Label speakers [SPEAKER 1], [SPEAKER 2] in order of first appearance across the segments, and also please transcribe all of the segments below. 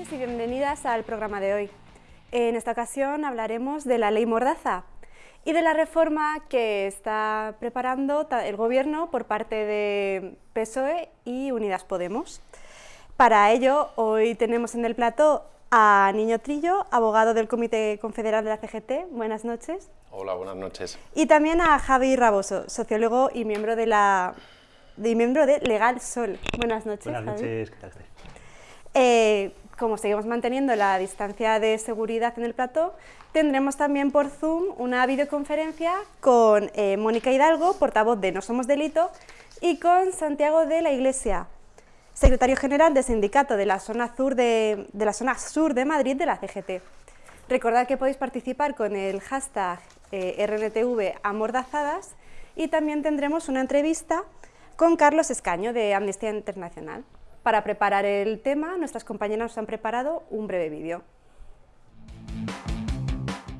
[SPEAKER 1] Buenas noches y bienvenidas al programa de hoy. En esta ocasión hablaremos de la Ley Mordaza y de la reforma que está preparando el Gobierno por parte de PSOE y Unidas Podemos. Para ello, hoy tenemos en el plató a Niño Trillo, abogado del Comité Confederal de la CGT. Buenas noches.
[SPEAKER 2] Hola, buenas noches.
[SPEAKER 1] Y también a Javi Raboso, sociólogo y miembro de la de miembro de Legal Sol. Buenas noches.
[SPEAKER 3] Buenas noches, ¿qué tal
[SPEAKER 1] eh, como seguimos manteniendo la distancia de seguridad en el plató, tendremos también por Zoom una videoconferencia con eh, Mónica Hidalgo, portavoz de No Somos Delito, y con Santiago de la Iglesia, secretario general del sindicato de la zona sur de, la zona sur de Madrid de la CGT. Recordad que podéis participar con el hashtag eh, RNTV Amordazadas y también tendremos una entrevista con Carlos Escaño de Amnistía Internacional. Para preparar el tema, nuestras compañeras nos han preparado un breve vídeo.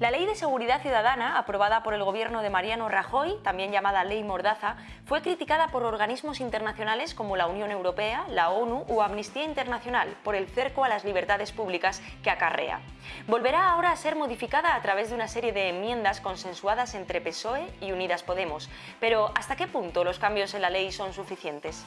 [SPEAKER 4] La Ley de Seguridad Ciudadana, aprobada por el gobierno de Mariano Rajoy, también llamada Ley Mordaza, fue criticada por organismos internacionales como la Unión Europea, la ONU o Amnistía Internacional por el cerco a las libertades públicas que acarrea. Volverá ahora a ser modificada a través de una serie de enmiendas consensuadas entre PSOE y Unidas Podemos. Pero, ¿hasta qué punto los cambios en la ley son suficientes?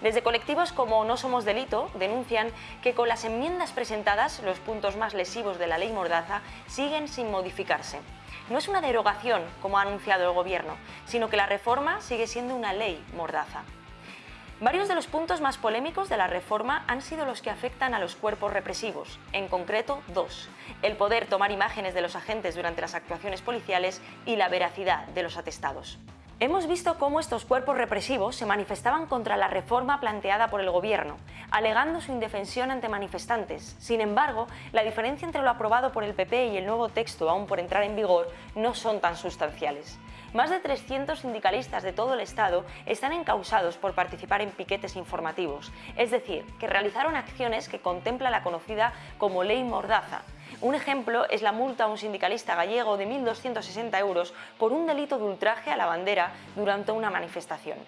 [SPEAKER 4] Desde colectivos como No Somos Delito denuncian que con las enmiendas presentadas los puntos más lesivos de la ley Mordaza siguen sin modificarse. No es una derogación, como ha anunciado el Gobierno, sino que la reforma sigue siendo una ley Mordaza. Varios de los puntos más polémicos de la reforma han sido los que afectan a los cuerpos represivos, en concreto dos, el poder tomar imágenes de los agentes durante las actuaciones policiales y la veracidad de los atestados. Hemos visto cómo estos cuerpos represivos se manifestaban contra la reforma planteada por el Gobierno, alegando su indefensión ante manifestantes. Sin embargo, la diferencia entre lo aprobado por el PP y el nuevo texto aún por entrar en vigor no son tan sustanciales. Más de 300 sindicalistas de todo el Estado están encausados por participar en piquetes informativos, es decir, que realizaron acciones que contempla la conocida como Ley Mordaza, un ejemplo es la multa a un sindicalista gallego de 1.260 euros por un delito de ultraje a la bandera durante una manifestación.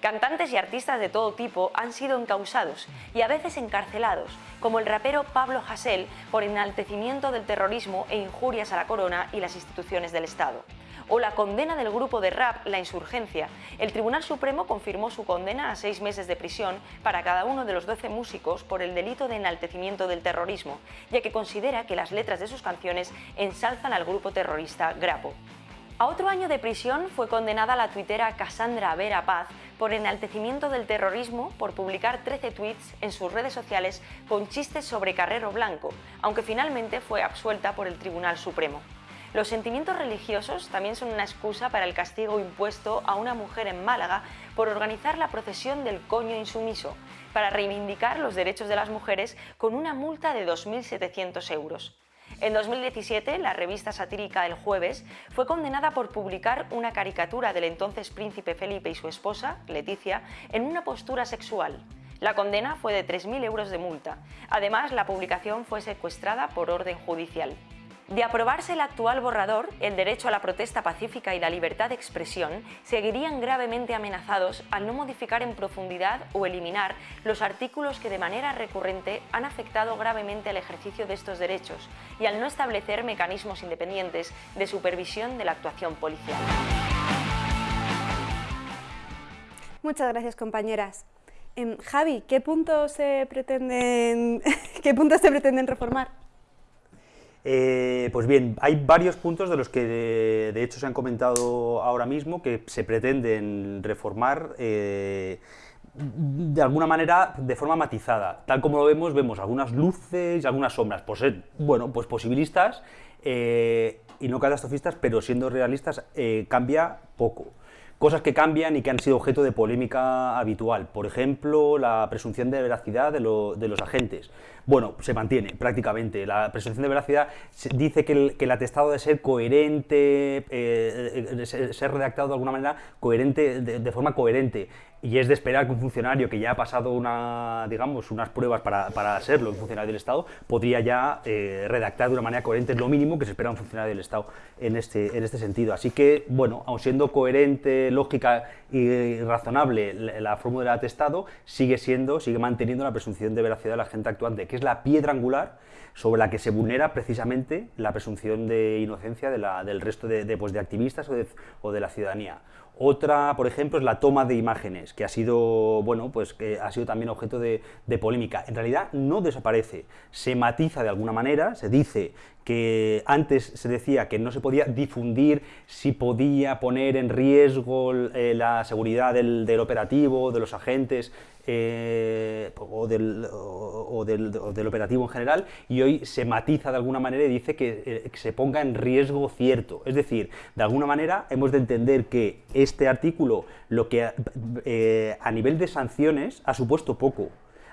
[SPEAKER 4] Cantantes y artistas de todo tipo han sido encausados y a veces encarcelados, como el rapero Pablo Hasél por enaltecimiento del terrorismo e injurias a la corona y las instituciones del Estado o la condena del grupo de rap La Insurgencia. El Tribunal Supremo confirmó su condena a seis meses de prisión para cada uno de los 12 músicos por el delito de enaltecimiento del terrorismo, ya que considera que las letras de sus canciones ensalzan al grupo terrorista Grapo. A otro año de prisión fue condenada la tuitera Cassandra Vera Paz por enaltecimiento del terrorismo por publicar 13 tweets en sus redes sociales con chistes sobre Carrero Blanco, aunque finalmente fue absuelta por el Tribunal Supremo. Los sentimientos religiosos también son una excusa para el castigo impuesto a una mujer en Málaga por organizar la procesión del coño insumiso, para reivindicar los derechos de las mujeres con una multa de 2.700 euros. En 2017, la revista satírica El Jueves fue condenada por publicar una caricatura del entonces príncipe Felipe y su esposa, Leticia, en una postura sexual. La condena fue de 3.000 euros de multa. Además, la publicación fue secuestrada por orden judicial. De aprobarse el actual borrador, el derecho a la protesta pacífica y la libertad de expresión seguirían gravemente amenazados al no modificar en profundidad o eliminar los artículos que de manera recurrente han afectado gravemente el ejercicio de estos derechos y al no establecer mecanismos independientes de supervisión de la actuación policial.
[SPEAKER 1] Muchas gracias, compañeras. Em, Javi, ¿qué puntos se pretenden, ¿qué puntos se pretenden reformar?
[SPEAKER 3] Eh, pues bien, hay varios puntos de los que de, hecho se han comentado ahora mismo que se pretenden reformar eh, de alguna manera de forma matizada. Tal como lo vemos, vemos algunas luces y algunas sombras, por ser, bueno, pues posibilistas eh, y no catastrofistas, pero siendo realistas cambia poco cosas que cambian y que han sido objeto de polémica habitual. Por ejemplo, la presunción de veracidad de, los agentes. Bueno, se mantiene prácticamente. La presunción de veracidad dice que el, atestado debe ser coherente, eh, ser redactado de alguna manera coherente, de, forma coherente. Y es de esperar que un funcionario que ya ha pasado una, unas pruebas para, para serlo un funcionario del Estado podría ya eh, redactar de una manera coherente, lo mínimo que se espera un funcionario del Estado en este, en este sentido. Así que, bueno, aun siendo coherente, lógica y razonable la, la fórmula del atestado, sigue siendo, sigue manteniendo la presunción de veracidad de la gente actuante, que es la piedra angular sobre la que se vulnera precisamente la presunción de inocencia del resto pues de activistas o de la ciudadanía. Otra, por ejemplo, es la toma de imágenes, que ha sido, bueno, pues, que ha sido también objeto de, de, polémica. En realidad no desaparece, se matiza de alguna manera, se dice que antes se decía que no se podía difundir si podía poner en riesgo eh, la seguridad del, del, operativo, de los agentes eh, o, del, o, del, operativo en general, y hoy se matiza de alguna manera y dice que, eh, que se ponga en riesgo cierto. Es decir, de alguna manera hemos de entender que este artículo lo que a nivel de sanciones ha supuesto poco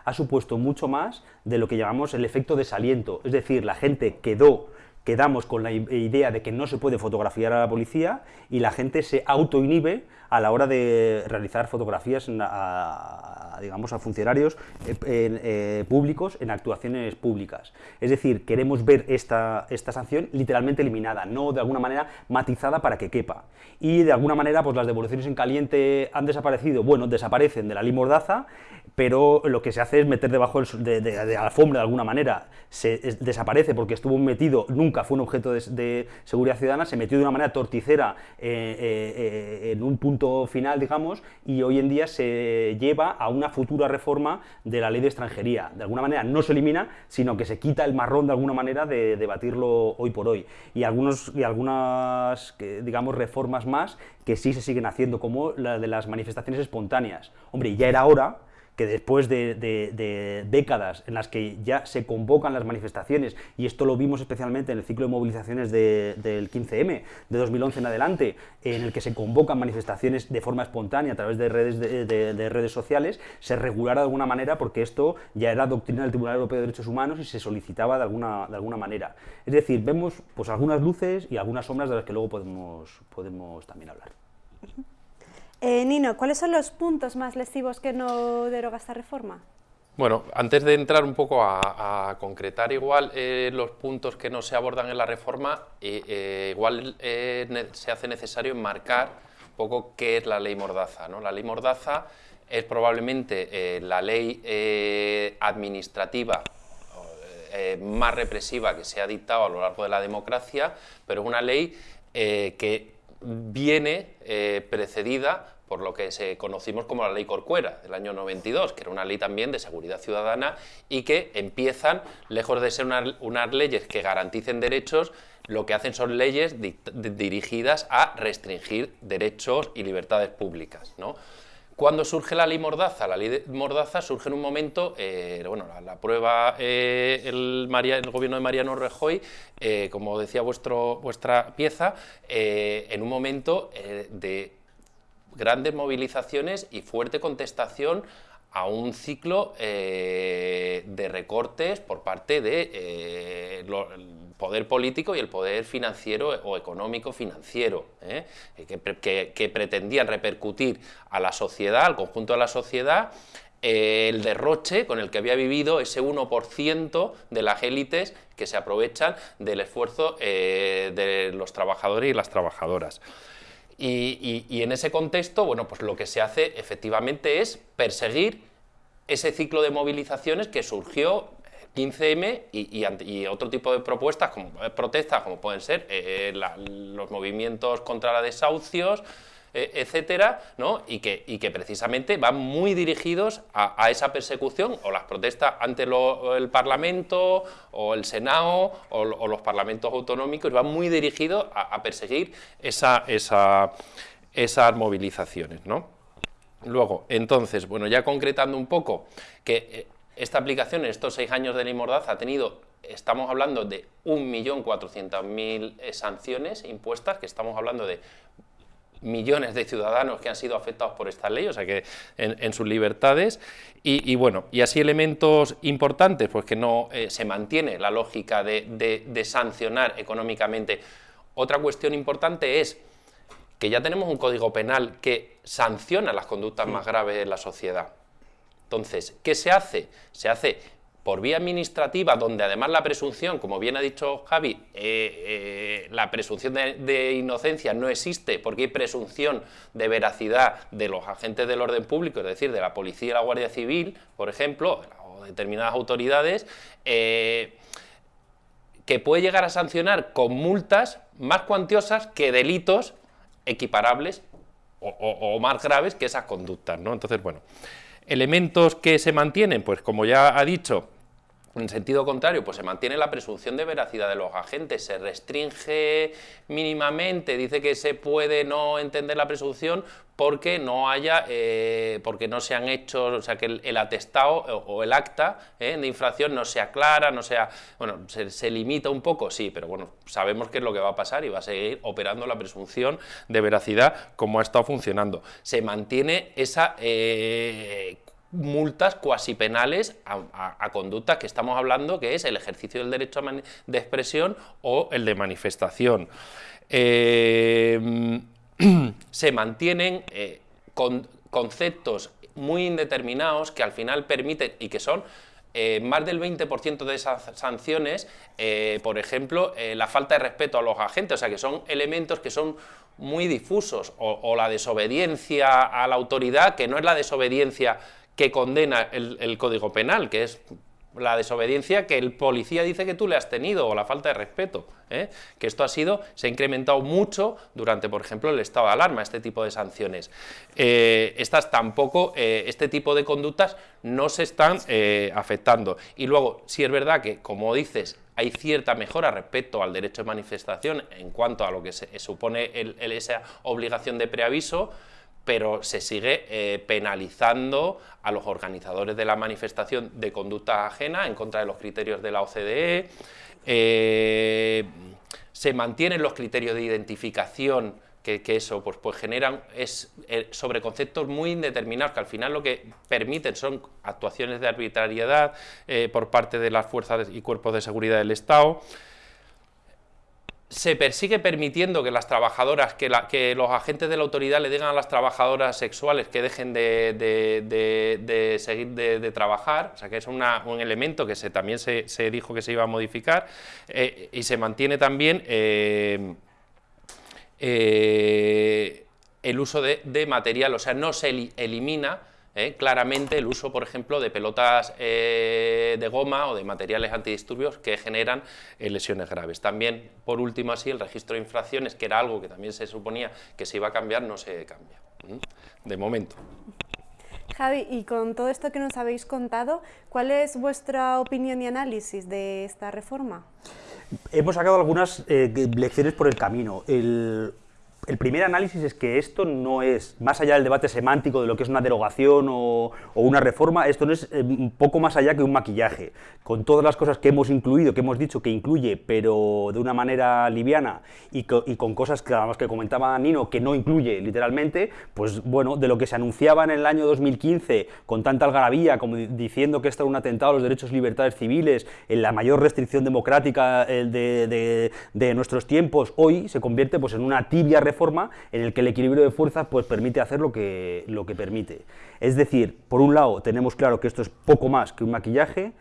[SPEAKER 3] ha supuesto mucho más de lo que llamamos el efecto desaliento, es decir, la gente quedó quedamos con la idea de que no se puede fotografiar a la policía y la gente se autoinhibe a la hora de realizar fotografías a, digamos, a funcionarios eh, eh, públicos en actuaciones públicas. Es decir, queremos ver esta, esta sanción literalmente eliminada, no de alguna manera matizada para que quepa. Y de alguna manera, pues las devoluciones en caliente han desaparecido, bueno, desaparecen de la ley Mordaza, pero lo que se hace es meter debajo de, de, de alfombra de alguna manera. Se es, desaparece porque estuvo metido, nunca fue un objeto de, seguridad ciudadana, se metió de una manera torticera eh, eh, en un punto final, digamos, y hoy en día se lleva a una futura reforma de la ley de extranjería. De alguna manera no se elimina, sino que se quita el marrón de alguna manera de debatirlo hoy por hoy. Y, algunos, y algunas, digamos, reformas más que sí se siguen haciendo, como la de las manifestaciones espontáneas. Hombre, ya era hora que después de, de, de, décadas en las que ya se convocan las manifestaciones, y esto lo vimos especialmente en el ciclo de movilizaciones de, del 15M de 2011 en adelante, en el que se convocan manifestaciones de forma espontánea a través de redes, de, redes sociales, se regulara de alguna manera porque esto ya era doctrina del Tribunal Europeo de Derechos Humanos y se solicitaba de alguna, de alguna manera. Es decir, vemos pues, algunas luces y algunas sombras de las que luego podemos, podemos también hablar.
[SPEAKER 1] Eh, Nino, ¿cuáles son los puntos más lesivos que no deroga esta reforma?
[SPEAKER 2] Bueno, antes de entrar un poco a, concretar igual eh, los puntos que no se abordan en la reforma, eh, igual se hace necesario enmarcar un poco qué es la ley Mordaza. ¿no? La ley Mordaza es probablemente la ley administrativa más represiva que se ha dictado a lo largo de la democracia, pero una ley que viene eh, precedida por lo que se conocimos como la Ley Corcuera del año 92, que era una ley también de seguridad ciudadana y que empiezan, lejos de ser una, unas leyes que garanticen derechos, lo que hacen son leyes di dirigidas a restringir derechos y libertades públicas. ¿no? ¿Cuándo surge la ley Mordaza? La ley Mordaza surge en un momento, eh, bueno, la, prueba eh, el, gobierno de Mariano Rajoy, eh, como decía vuestro, vuestra pieza, eh, en un momento de grandes movilizaciones y fuerte contestación a un ciclo eh, de recortes por parte del de, eh, poder político y el poder financiero o económico financiero, ¿eh? que, que, pretendían repercutir a la sociedad, al conjunto de la sociedad, el derroche con el que había vivido ese 1% de las élites que se aprovechan del esfuerzo de los trabajadores y las trabajadoras. Y, en ese contexto, bueno, pues lo que se hace efectivamente es perseguir ese ciclo de movilizaciones que surgió 15M y, y, otro tipo de propuestas, como eh, protestas, como pueden ser eh, los movimientos contra la desahucios, eh, etcétera, ¿no? y, que, y que precisamente van muy dirigidos a, esa persecución o las protestas ante el Parlamento o el Senado o, los parlamentos autonómicos, van muy dirigidos a, perseguir esa, esa, esas movilizaciones. ¿no? Luego, entonces, bueno, ya concretando un poco que eh, esta aplicación en estos seis años de ley Mordaza ha tenido, estamos hablando de 1.400.000 eh, sanciones impuestas, que estamos hablando de millones de ciudadanos que han sido afectados por esta ley, o sea que en, en sus libertades, y, y, bueno, y así elementos importantes, pues que no eh, se mantiene la lógica de, de, de sancionar económicamente. Otra cuestión importante es que ya tenemos un código penal que sanciona las conductas más graves en la sociedad. Entonces, ¿qué se hace? Se hace por vía administrativa, donde además la presunción, como bien ha dicho Javi, eh, eh, la presunción de, inocencia no existe porque hay presunción de veracidad de los agentes del orden público, es decir, de la policía y la Guardia Civil, por ejemplo, o determinadas autoridades, eh, que puede llegar a sancionar con multas más cuantiosas que delitos equiparables o, o más graves que esas conductas. ¿no? Entonces, bueno, elementos que se mantienen, pues como ya ha dicho, en sentido contrario, pues se mantiene la presunción de veracidad de los agentes, se restringe mínimamente, dice que se puede no entender la presunción porque no haya, eh, porque no se han hecho, o sea, que el, atestado o, el acta eh, de infracción no sea clara, no sea, bueno, se, limita un poco, sí, pero bueno, sabemos qué es lo que va a pasar y va a seguir operando la presunción de veracidad como ha estado funcionando. Se mantiene esa eh, multas cuasi penales a, conductas que estamos hablando, que es el ejercicio del derecho de expresión o el de manifestación. Eh, se mantienen eh, conceptos muy indeterminados que al final permiten y que son eh, más del 20% de esas sanciones, por ejemplo, la falta de respeto a los agentes, o sea que son elementos que son muy difusos, o, la desobediencia a la autoridad, que no es la desobediencia que condena el, Código Penal, que es la desobediencia que el policía dice que tú le has tenido o la falta de respeto, ¿eh? que esto ha sido, se ha incrementado mucho durante, por ejemplo, el estado de alarma, este tipo de sanciones. Eh, estas tampoco, eh, este tipo de conductas no se están afectando. Y luego, si es verdad que, como dices, hay cierta mejora respecto al derecho de manifestación en cuanto a lo que se supone esa obligación de preaviso, pero se sigue eh, penalizando a los organizadores de la manifestación de conducta ajena en contra de los criterios de la OCDE, eh, se mantienen los criterios de identificación que, eso pues, pues generan es, eh, sobre conceptos muy indeterminados que al final lo que permiten son actuaciones de arbitrariedad por parte de las fuerzas y cuerpos de seguridad del Estado, se persigue permitiendo que las trabajadoras, que, los agentes de la autoridad le digan a las trabajadoras sexuales que dejen de, seguir de, trabajar, o sea que es un elemento que se, también se, dijo que se iba a modificar, eh, y se mantiene también eh, eh, el uso de, material, o sea, no se elimina ¿eh? claramente el uso, por ejemplo, de pelotas eh, de goma o de materiales antidisturbios que generan eh, lesiones graves. También, por último, así, el registro de infracciones, que era algo que también se suponía que se iba a cambiar, no se cambia, de momento.
[SPEAKER 1] Javi, y con todo esto que nos habéis contado, ¿cuál es vuestra opinión y análisis de esta reforma?
[SPEAKER 3] Hemos sacado algunas lecciones por el camino. El, el primer análisis es que esto no es, más allá del debate semántico de lo que es una derogación o, una reforma, esto no es eh, un poco más allá que un maquillaje. Con todas las cosas que hemos incluido, que hemos dicho que incluye, pero de una manera liviana, y, con cosas que además que comentaba Nino, que no incluye literalmente, pues bueno, de lo que se anunciaba en el año 2015 con tanta algarabía, como diciendo que esto era un atentado a los derechos y libertades civiles, en la mayor restricción democrática de, de nuestros tiempos, hoy se convierte pues en una tibia forma en el que el equilibrio de fuerzas pues, permite hacer lo que, lo que permite. Es decir, por un lado tenemos claro que esto es poco más que un maquillaje,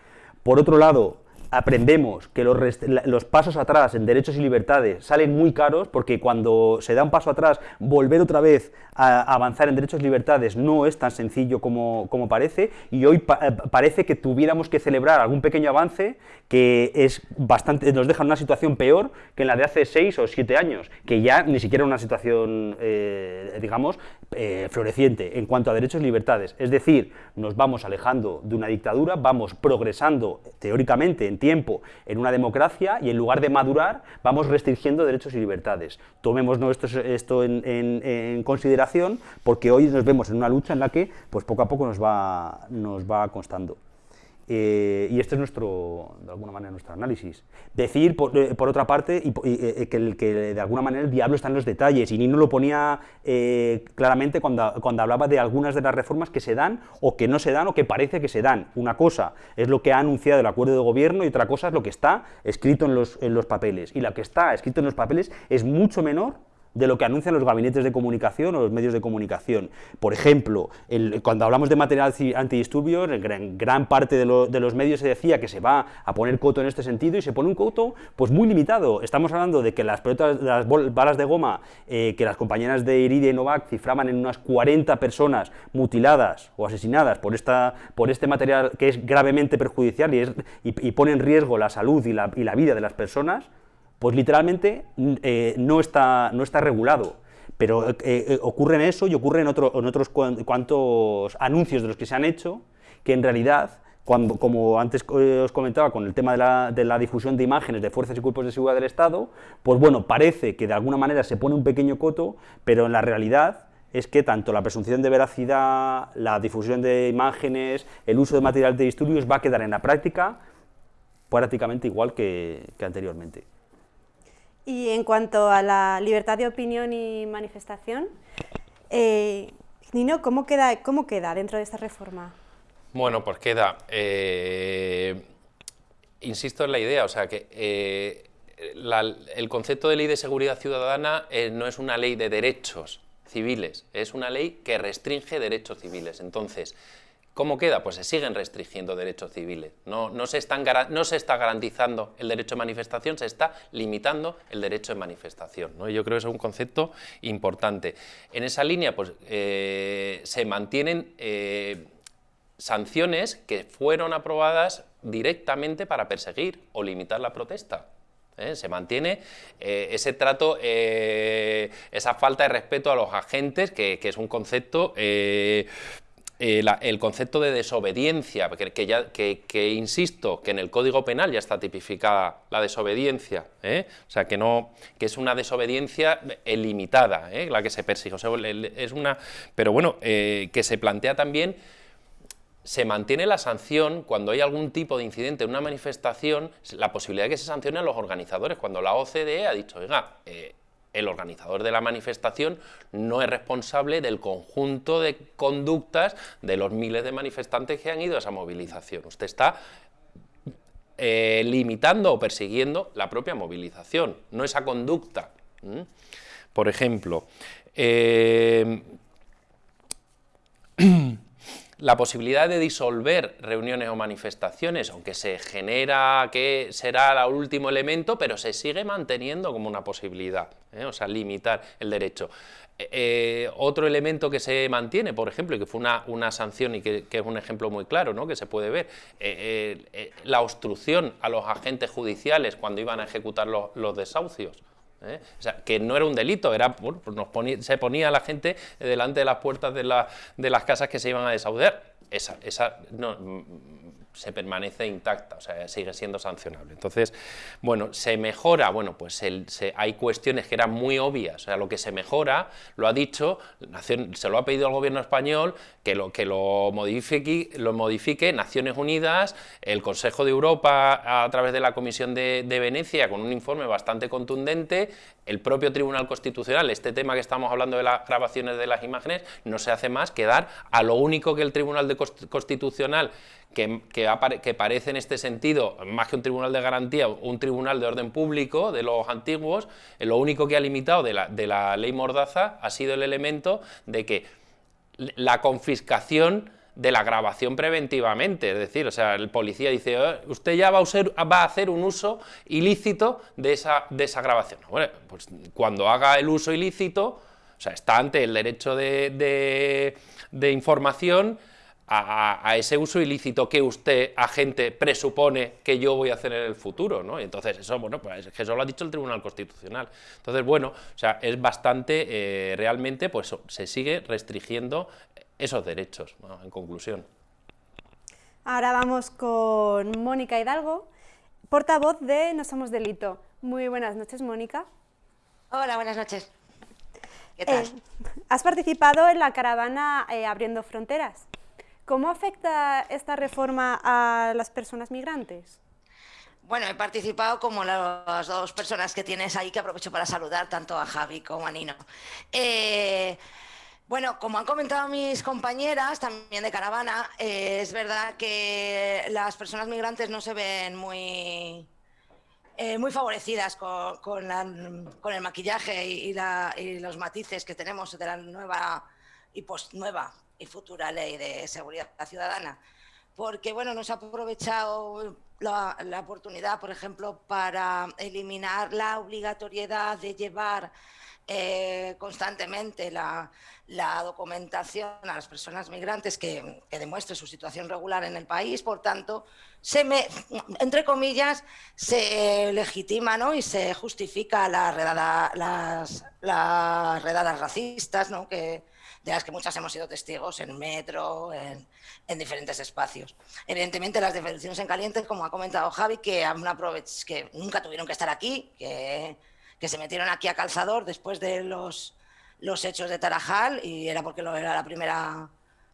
[SPEAKER 3] por otro lado aprendemos que los, pasos atrás en derechos y libertades salen muy caros porque cuando se da un paso atrás, volver otra vez a avanzar en derechos y libertades no es tan sencillo como, como parece y hoy eh, parece que tuviéramos que celebrar algún pequeño avance que es bastante, nos deja en una situación peor que en la de hace seis o siete años, que ya ni siquiera una situación, eh, digamos, eh, floreciente en cuanto a derechos y libertades. Es decir, nos vamos alejando de una dictadura, vamos progresando teóricamente en tiempo en una democracia y en lugar de madurar, vamos restringiendo derechos y libertades. Tomemos esto, en, consideración porque hoy nos vemos en una lucha en la que pues, poco a poco nos va, nos va constando. Eh, y este es nuestro, de alguna manera, nuestro análisis. Decir, por, eh, otra parte, y, eh, que, que, de alguna manera el diablo está en los detalles, y Nino lo ponía claramente cuando, cuando hablaba de algunas de las reformas que se dan, o que no se dan, o que parece que se dan. Una cosa es lo que ha anunciado el acuerdo de gobierno, y otra cosa es lo que está escrito en los, en los papeles. Y lo que está escrito en los papeles es mucho menor de lo que anuncian los gabinetes de comunicación o los medios de comunicación. Por ejemplo, cuando hablamos de material antidisturbios, en gran, parte de, los medios se decía que se va a poner coto en este sentido y se pone un coto pues muy limitado. Estamos hablando de que las balas de goma eh, que las compañeras de Iridia y Novak cifraban en unas 40 personas mutiladas o asesinadas por, esta, por este material que es gravemente perjudicial y, pone en riesgo la salud y la vida de las personas, pues literalmente eh, no, está, no está regulado. Pero eh, eh, ocurre en eso y ocurre en, otros cuantos anuncios de los que se han hecho, que en realidad, cuando, como antes os comentaba con el tema de la, de la, difusión de imágenes de fuerzas y cuerpos de seguridad del Estado, pues bueno, parece que de alguna manera se pone un pequeño coto, pero en la realidad es que tanto la presunción de veracidad, la difusión de imágenes, el uso de material de disturbios va a quedar en la práctica prácticamente igual que anteriormente.
[SPEAKER 1] Y en cuanto a la libertad de opinión y manifestación, eh, Nino, ¿cómo queda, ¿cómo queda dentro de esta reforma?
[SPEAKER 2] Bueno, pues queda, eh, insisto en la idea, o sea que eh, el concepto de ley de seguridad ciudadana no es una ley de derechos civiles, es una ley que restringe derechos civiles. Entonces, ¿Cómo queda? Pues se siguen restringiendo derechos civiles. No, se está garantizando el derecho de manifestación, se está limitando el derecho de manifestación. ¿no? Yo creo que es un concepto importante. En esa línea pues, eh, se mantienen eh, sanciones que fueron aprobadas directamente para perseguir o limitar la protesta. ¿eh? Se mantiene ese trato, esa falta de respeto a los agentes, que es un concepto eh, el concepto de desobediencia, que, ya, que, insisto, que en el Código Penal ya está tipificada la desobediencia, ¿eh? o sea, que, no, que es una desobediencia limitada, ¿eh? la que se persigue, es una, pero bueno, que se plantea también se mantiene la sanción cuando hay algún tipo de incidente en una manifestación, la posibilidad de que se sancione a los organizadores, cuando la OCDE ha dicho, oiga, el organizador de la manifestación no es responsable del conjunto de conductas de los miles de manifestantes que han ido a esa movilización. Usted está eh, limitando o persiguiendo la propia movilización, no esa conducta. Por ejemplo, eh, la posibilidad de disolver reuniones o manifestaciones, aunque se genera que será el último elemento, pero se sigue manteniendo como una posibilidad, ¿eh? o sea, limitar el derecho. Eh, eh, otro elemento que se mantiene, por ejemplo, y que fue una, una sanción y que, es un ejemplo muy claro, ¿no? que se puede ver, la obstrucción a los agentes judiciales cuando iban a ejecutar los desahucios. ¿Eh? O sea, que no era un delito, era, se ponía la gente delante de las puertas de, de las casas que se iban a desaudar. Esa, esa no, se permanece intacta, o sea, sigue siendo sancionable. Entonces, bueno, se mejora, bueno, pues hay cuestiones que eran muy obvias, o sea, lo que se mejora, lo ha dicho, se lo ha pedido al gobierno español, que lo, que lo, modifique, lo modifique Naciones Unidas, el Consejo de Europa a través de la Comisión de, de Venecia, con un informe bastante contundente, el propio Tribunal Constitucional, este tema que estamos hablando de las grabaciones de las imágenes, no se hace más que dar a lo único que el Tribunal Constitucional que, que, parece en este sentido, más que un tribunal de garantía, un tribunal de orden público de los antiguos, lo único que ha limitado de la, de la ley Mordaza ha sido el elemento de que la confiscación de la grabación preventivamente, es decir, o sea, el policía dice, oh, usted ya va a, va a, hacer un uso ilícito de esa, de esa grabación. Bueno, pues cuando haga el uso ilícito, o sea, está ante el derecho de, de, información a, ese uso ilícito que usted, agente, presupone que yo voy a hacer en el futuro, ¿no? Entonces eso, bueno, pues eso lo ha dicho el Tribunal Constitucional. Entonces, bueno, o sea, es bastante, eh, realmente, pues se sigue restringiendo esos derechos, en conclusión.
[SPEAKER 1] Ahora vamos con Mónica Hidalgo, portavoz de No Somos Delito. Muy buenas noches, Mónica.
[SPEAKER 5] Hola, buenas noches. ¿Qué tal? Eh,
[SPEAKER 1] has participado en la caravana eh, Abriendo Fronteras. ¿Cómo afecta esta reforma a las personas migrantes?
[SPEAKER 5] Bueno, he participado como las dos personas que tienes ahí, que aprovecho para saludar, tanto a Javi como a Nino. Eh, bueno, como han comentado mis compañeras también de caravana, eh, es verdad que las personas migrantes no se ven muy eh, muy favorecidas con, el maquillaje y, los matices que tenemos de la nueva y post nueva y futura ley de seguridad ciudadana. Porque bueno, nos ha aprovechado la oportunidad, por ejemplo, para eliminar la obligatoriedad de llevar eh, constantemente la, documentación a las personas migrantes que, demuestre su situación regular en el país, por tanto, se me, entre comillas, se legitima ¿no? y se justifica la redada, las, las redadas racistas, ¿no? que, de las que muchas hemos sido testigos en metro, en, en diferentes espacios. Evidentemente, las devoluciones en caliente, como ha comentado Javi, que, que nunca tuvieron que estar aquí, que que se metieron aquí a calzador después de los, los hechos de Tarajal y era porque lo era la primera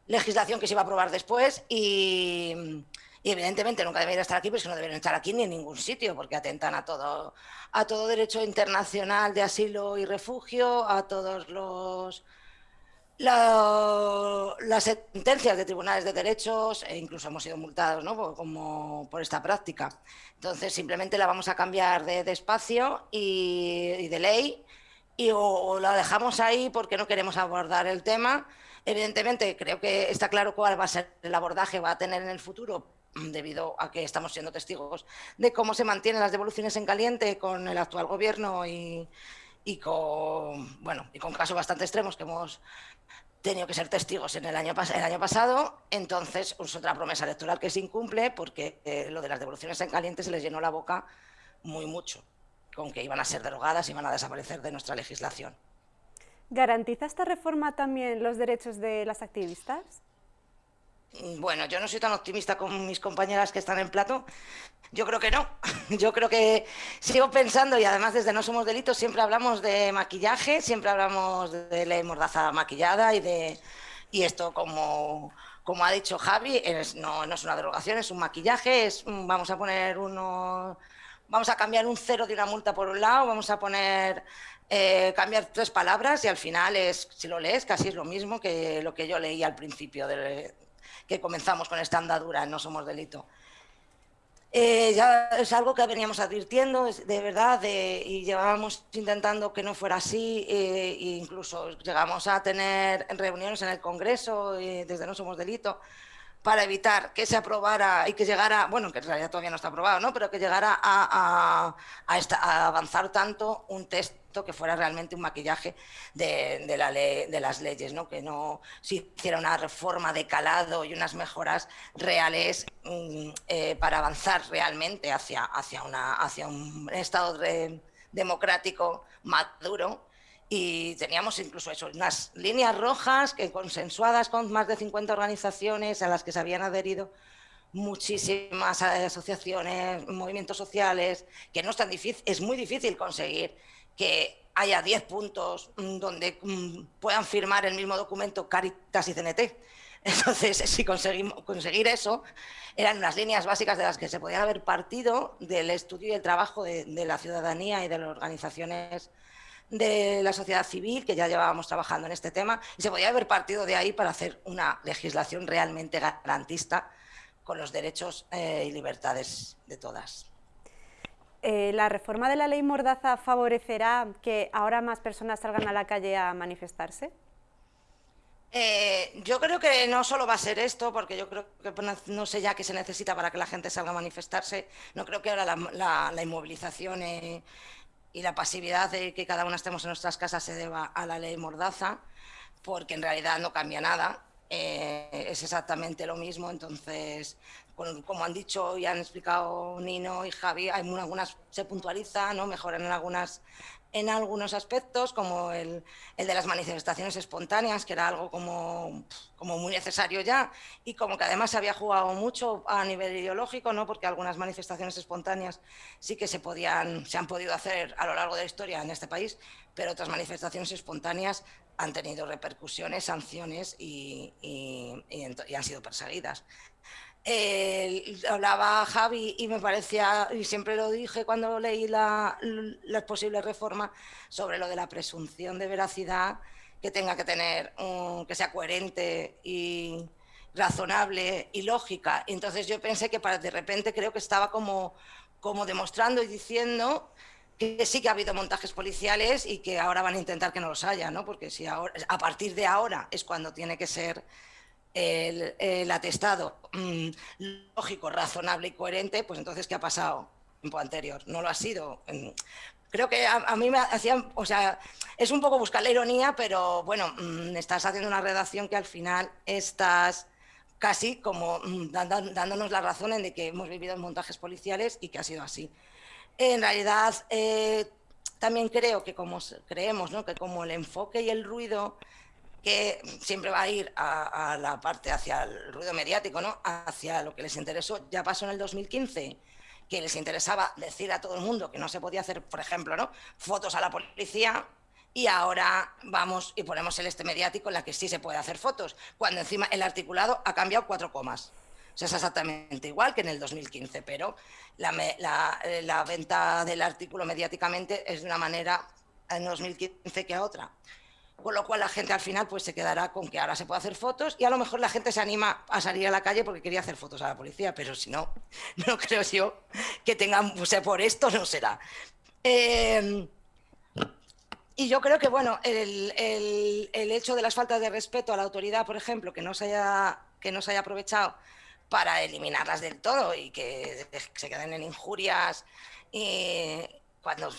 [SPEAKER 5] legislación que se iba a aprobar después y, evidentemente nunca deberían estar aquí, pero es que no deberían estar aquí ni en ningún sitio porque atentan a todo, a todo derecho internacional de asilo y refugio, a todos los las sentencias de tribunales de derechos e incluso hemos sido multados ¿no? como por esta práctica. Entonces simplemente la vamos a cambiar de, espacio y, de ley y o, la dejamos ahí porque no queremos abordar el tema. Evidentemente creo que está claro cuál va a ser el abordaje va a tener en el futuro debido a que estamos siendo testigos de cómo se mantienen las devoluciones en caliente con el actual gobierno y, y con, bueno, y con casos bastante extremos que hemos tenido que ser testigos en el año, el año pasado, entonces es otra promesa electoral que se incumple porque eh, lo de las devoluciones en caliente se les llenó la boca muy mucho, con que iban a ser derogadas, y iban a desaparecer de nuestra legislación.
[SPEAKER 1] ¿Garantiza esta reforma también los derechos de las activistas?
[SPEAKER 5] Bueno, yo no soy tan optimista como mis compañeras que están en plato. Yo creo que no. Yo creo que sigo pensando, y además desde No Somos Delitos siempre hablamos de maquillaje, siempre hablamos de ley mordaza maquillada y de y esto como, como ha dicho Javi, no, no, es una derogación, es un maquillaje, es vamos a poner uno, vamos a cambiar un cero de una multa por un lado, vamos a poner eh, cambiar tres palabras y al final es, si lo lees, casi es lo mismo que lo que yo leí al principio de, que comenzamos con esta andadura No Somos Delito. Eh, ya es algo que veníamos advirtiendo, de verdad, y llevábamos intentando que no fuera así, e incluso llegamos a tener reuniones en el Congreso, desde No Somos Delito, para evitar que se aprobara y que llegara, bueno, que en realidad todavía no está aprobado, ¿no? pero que llegara a, avanzar tanto un que fuera realmente un maquillaje de, la de las leyes, ¿no? que no se hiciera una reforma de calado y unas mejoras reales mm, eh, para avanzar realmente hacia, hacia, una, hacia un Estado democrático maduro y teníamos incluso eso, unas líneas rojas que consensuadas con más de 50 organizaciones a las que se habían adherido muchísimas asociaciones, movimientos sociales, que no es tan difícil, es muy difícil conseguir que haya 10 puntos mm, donde mm, puedan firmar el mismo documento Caritas y CNT. Entonces, si conseguimos conseguir eso, eran unas líneas básicas de las que se podía haber partido del estudio y el trabajo de, la ciudadanía y de las organizaciones de la sociedad civil, que ya llevábamos trabajando en este tema, y se podía haber partido de ahí para hacer una legislación realmente garantista con los derechos eh, y libertades de todas.
[SPEAKER 1] Eh, ¿La reforma de la ley Mordaza favorecerá que ahora más personas salgan a la calle a manifestarse?
[SPEAKER 5] Eh, yo creo que no solo va a ser esto, porque yo creo que no sé ya qué se necesita para que la gente salga a manifestarse. No creo que ahora la, inmovilización eh, y la pasividad de que cada una estemos en nuestras casas se deba a la ley Mordaza, porque en realidad no cambia nada. es exactamente lo mismo, entonces como han dicho y han explicado Nino y Javi, hay algunas se puntualiza, ¿no? mejoran en algunas en algunos aspectos, como el, el, de las manifestaciones espontáneas, que era algo como, como muy necesario ya, y como que además se había jugado mucho a nivel ideológico, ¿no? porque algunas manifestaciones espontáneas sí que se, podían, se han podido hacer a lo largo de la historia en este país, pero otras manifestaciones espontáneas han tenido repercusiones, sanciones y, y, y han sido perseguidas hablaba Javi y me parecía, y siempre lo dije cuando leí las la posibles reformas, sobre lo de la presunción de veracidad que tenga que tener, que sea coherente y razonable y lógica. entonces yo pensé que para, de repente creo que estaba como como demostrando y diciendo que sí que ha habido montajes policiales y que ahora van a intentar que no los haya, ¿no? Porque si ahora, a partir de ahora es cuando tiene que ser el, atestado mm, lógico, razonable y coherente, pues entonces, ¿qué ha pasado en tiempo anterior? No lo ha sido. Creo que a, mí me hacían, o sea, es un poco buscar la ironía, pero bueno, mm, estás haciendo una redacción que al final estás casi como mm, dándonos la razón en de que hemos vivido montajes policiales y que ha sido así. En realidad, eh, también creo que como creemos, ¿no? que como el enfoque y el ruido que siempre va a ir a, la parte hacia el ruido mediático, ¿no? hacia lo que les interesó. Ya pasó en el 2015, que les interesaba decir a todo el mundo que no se podía hacer, por ejemplo, ¿no? fotos a la policía, y ahora vamos y ponemos el este mediático en la que sí se puede hacer fotos, cuando encima el articulado ha cambiado cuatro comas. O sea, es exactamente igual que en el 2015, pero la, la venta del artículo mediáticamente es de una manera en 2015 que a otra con lo cual la gente al final pues se quedará con que ahora se puede hacer fotos y a lo mejor la gente se anima a salir a la calle porque quería hacer fotos a la policía, pero si no, no creo yo que tengan, por esto no será. Em, y yo creo que, bueno, el, hecho de las faltas de respeto a la autoridad, por ejemplo, que no se haya, que no se haya aprovechado para eliminarlas del todo y que se queden en injurias cuando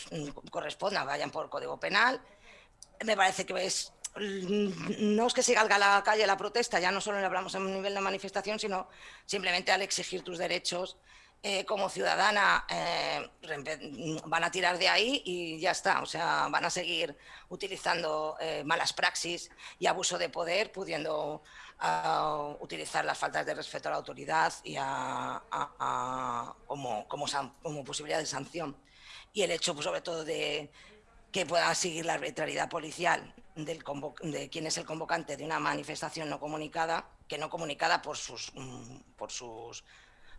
[SPEAKER 5] corresponda vayan por código penal, me parece que es no es que se salga a la calle la protesta, ya no solo le hablamos a un nivel de manifestación, sino simplemente al exigir tus derechos eh, como ciudadana eh, van a tirar de ahí y ya está. O sea, van a seguir utilizando eh, malas praxis y abuso de poder, pudiendo ah, utilizar las faltas de respeto a la autoridad y como, como posibilidad de sanción. Y el hecho, pues, sobre todo, de que pueda seguir la arbitrariedad policial del de quién es el convocante de una manifestación no comunicada, que no comunicada por sus, mm, por sus,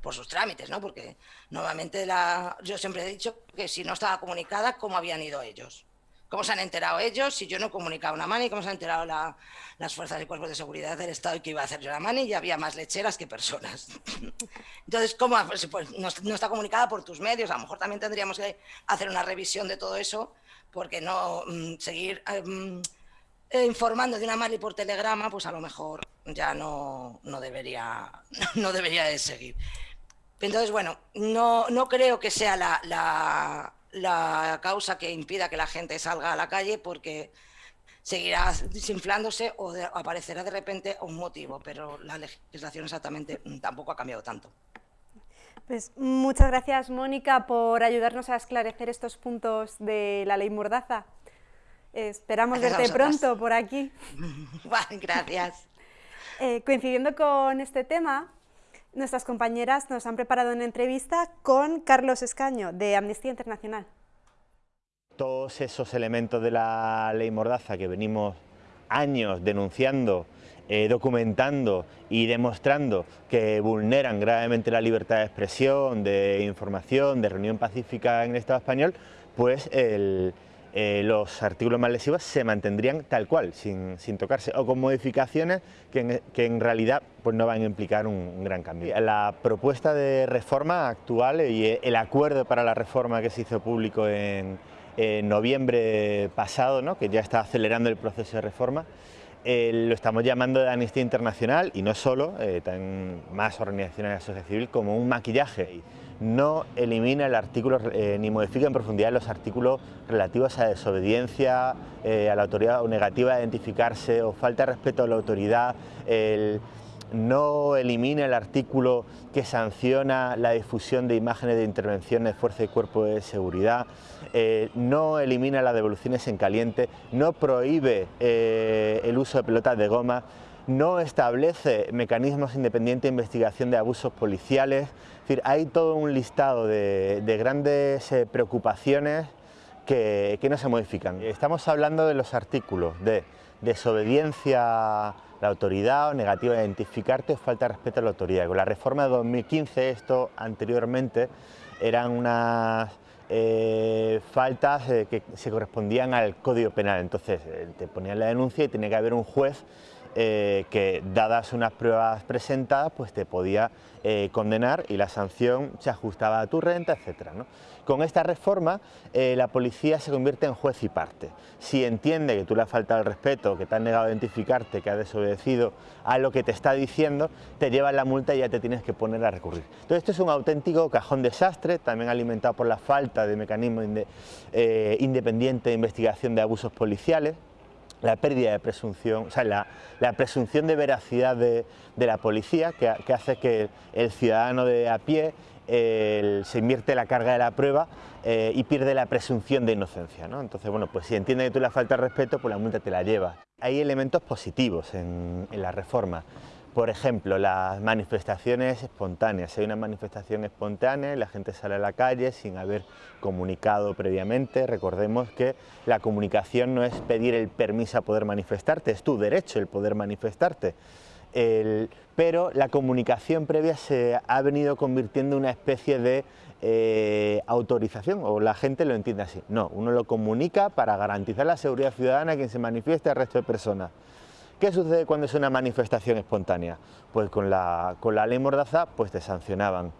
[SPEAKER 5] por sus trámites, ¿no? Porque nuevamente la, yo siempre he dicho que si no estaba comunicada, ¿cómo habían ido ellos? ¿Cómo se han enterado ellos si yo no he comunicado una mani? ¿Cómo se han enterado las fuerzas y cuerpos de seguridad del Estado y que iba a hacer yo la mani? Y había más lecheras que personas. Entonces, ¿cómo? Pues, pues no, no, está comunicada por tus medios. A lo mejor también tendríamos que hacer una revisión de todo eso porque no mm, seguir eh, informando de una Mali por telegrama, pues a lo mejor ya no, no, debería, no debería de seguir. Entonces, bueno, no, no creo que sea la, la, la, causa que impida que la gente salga a la calle porque seguirá desinflándose o aparecerá de repente un motivo, pero la legislación exactamente mm, tampoco ha cambiado tanto.
[SPEAKER 1] Pues muchas gracias, Mónica, por ayudarnos a esclarecer estos puntos de la ley Mordaza. Esperamos verte pronto por aquí.
[SPEAKER 5] gracias.
[SPEAKER 1] Eh, coincidiendo con este tema, nuestras compañeras nos han preparado una entrevista con Carlos Escaño, de Amnistía Internacional.
[SPEAKER 6] Todos esos elementos de la ley Mordaza que venimos años denunciando eh, documentando y demostrando que vulneran gravemente la libertad de expresión, de información, de reunión pacífica en el Estado español, pues eh, los artículos más lesivos se mantendrían tal cual, sin, tocarse, o con modificaciones que en, realidad pues no van a implicar un, gran cambio. La propuesta de reforma actual y el acuerdo para la reforma que se hizo público en, noviembre pasado, ¿no? que ya está acelerando el proceso de reforma, lo estamos llamando de Amnistía Internacional y no solo, eh, también más organizaciones de la sociedad civil, como un maquillaje. No elimina el artículo eh, ni modifica en profundidad los artículos relativos a desobediencia, eh, a la autoridad o negativa de identificarse o falta de respeto a la autoridad, no elimina el artículo que sanciona la difusión de imágenes de intervención de fuerza y cuerpo de seguridad, eh, no elimina las devoluciones en caliente, no prohíbe eh, el uso de pelotas de goma, no establece mecanismos independientes de investigación de abusos policiales, es decir, hay todo un listado de, grandes eh, preocupaciones que, que no se modifican. Estamos hablando de los artículos de desobediencia la autoridad o negativa de identificarte o falta de respeto a la autoridad. Con la reforma de 2015, esto anteriormente eran unas eh, faltas eh, que se correspondían al Código Penal, entonces eh, te ponían la denuncia y tenía que haber un juez eh, que dadas unas pruebas presentadas pues te podía eh, condenar y la sanción se ajustaba a tu renta, etc. Con esta reforma eh, la policía se convierte en juez y parte. Si entiende que tú le has faltado el respeto, que te has negado a identificarte, que has desobedecido a lo que te está diciendo, te llevan la multa y ya te tienes que poner a recurrir. Entonces esto es un auténtico cajón desastre, también alimentado por la falta de mecanismo independiente de investigación de abusos policiales, la pérdida de presunción, o sea, la, presunción de veracidad de, la policía que, hace que el ciudadano de a pie se invierte la carga de la prueba eh, y pierde la presunción de inocencia. ¿no? Entonces, bueno, pues si entiende que tú le falta respeto, pues la multa te la lleva. Hay elementos positivos en, en la reforma. Por ejemplo, las manifestaciones espontáneas. Si hay una manifestación espontánea y la gente sale a la calle sin haber comunicado previamente, recordemos que la comunicación no es pedir el permiso a poder manifestarte, es tu derecho el poder manifestarte. pero la comunicación previa se ha venido convirtiendo en una especie de eh, autorización, o la gente lo entiende así. No, uno lo comunica para garantizar la seguridad ciudadana a quien se manifieste al resto de personas. ¿Qué sucede cuando es una manifestación espontánea? Pues con la, con la ley Mordaza pues te sancionaban.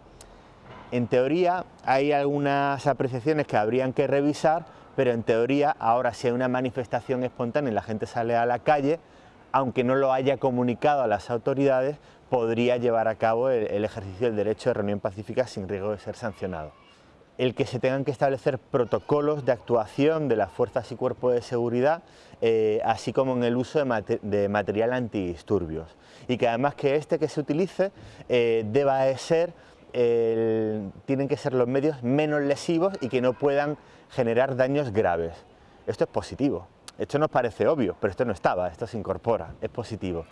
[SPEAKER 6] En teoría hay algunas apreciaciones que habrían que revisar, pero en teoría ahora si hay una manifestación espontánea y la gente sale a la calle, aunque no lo haya comunicado a las autoridades, podría llevar a cabo el ejercicio del derecho de reunión pacífica sin riesgo de ser sancionado el que se tengan que establecer protocolos de actuación de las fuerzas y cuerpos de seguridad, eh, así como en el uso de, material antidisturbios. Y que además que este que se utilice eh, deba de ser, tienen que ser los medios menos lesivos y que no puedan generar daños graves. Esto es positivo. Esto nos parece obvio, pero esto no estaba, esto se incorpora, es positivo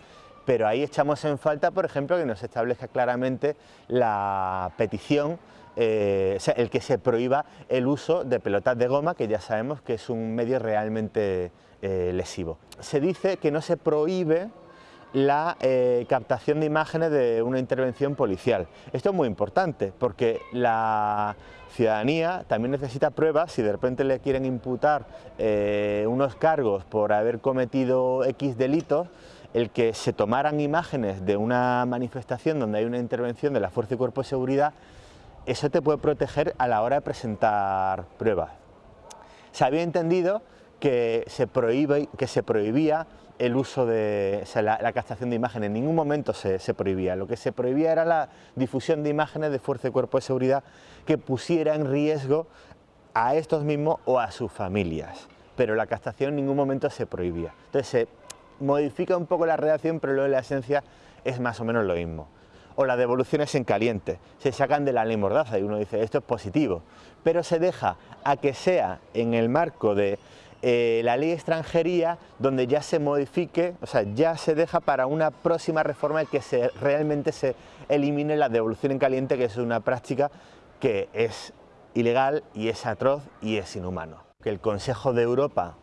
[SPEAKER 6] pero ahí echamos en falta, por ejemplo, que nos establezca claramente la petición eh, el que se prohíba el uso de pelotas de goma, que ya sabemos que es un medio realmente eh, lesivo. Se dice que no se prohíbe la eh, captación de imágenes de una intervención policial. Esto es muy importante porque la ciudadanía también necesita pruebas si de repente le quieren imputar unos cargos por haber cometido X delitos, el que se tomaran imágenes de una manifestación donde hay una intervención de la Fuerza y Cuerpo de Seguridad eso te puede proteger a la hora de presentar pruebas. Se había entendido que se, que se prohibía el uso de la, captación de imágenes, en ningún momento se, prohibía, lo que se prohibía era la difusión de imágenes de fuerza y cuerpo de seguridad que pusiera en riesgo a estos mismos o a sus familias, pero la captación en ningún momento se prohibía. Entonces se modifica un poco la redacción, pero luego la esencia es más o menos lo mismo o las devoluciones en caliente. Se sacan de la ley Mordaza y uno dice esto es positivo, pero se deja a que sea en el marco de eh, la ley extranjería donde ya se modifique, o sea, ya se deja para una próxima reforma el que se, realmente se elimine la devolución en caliente, que es una práctica que es ilegal y es atroz y es inhumano. Que el Consejo de Europa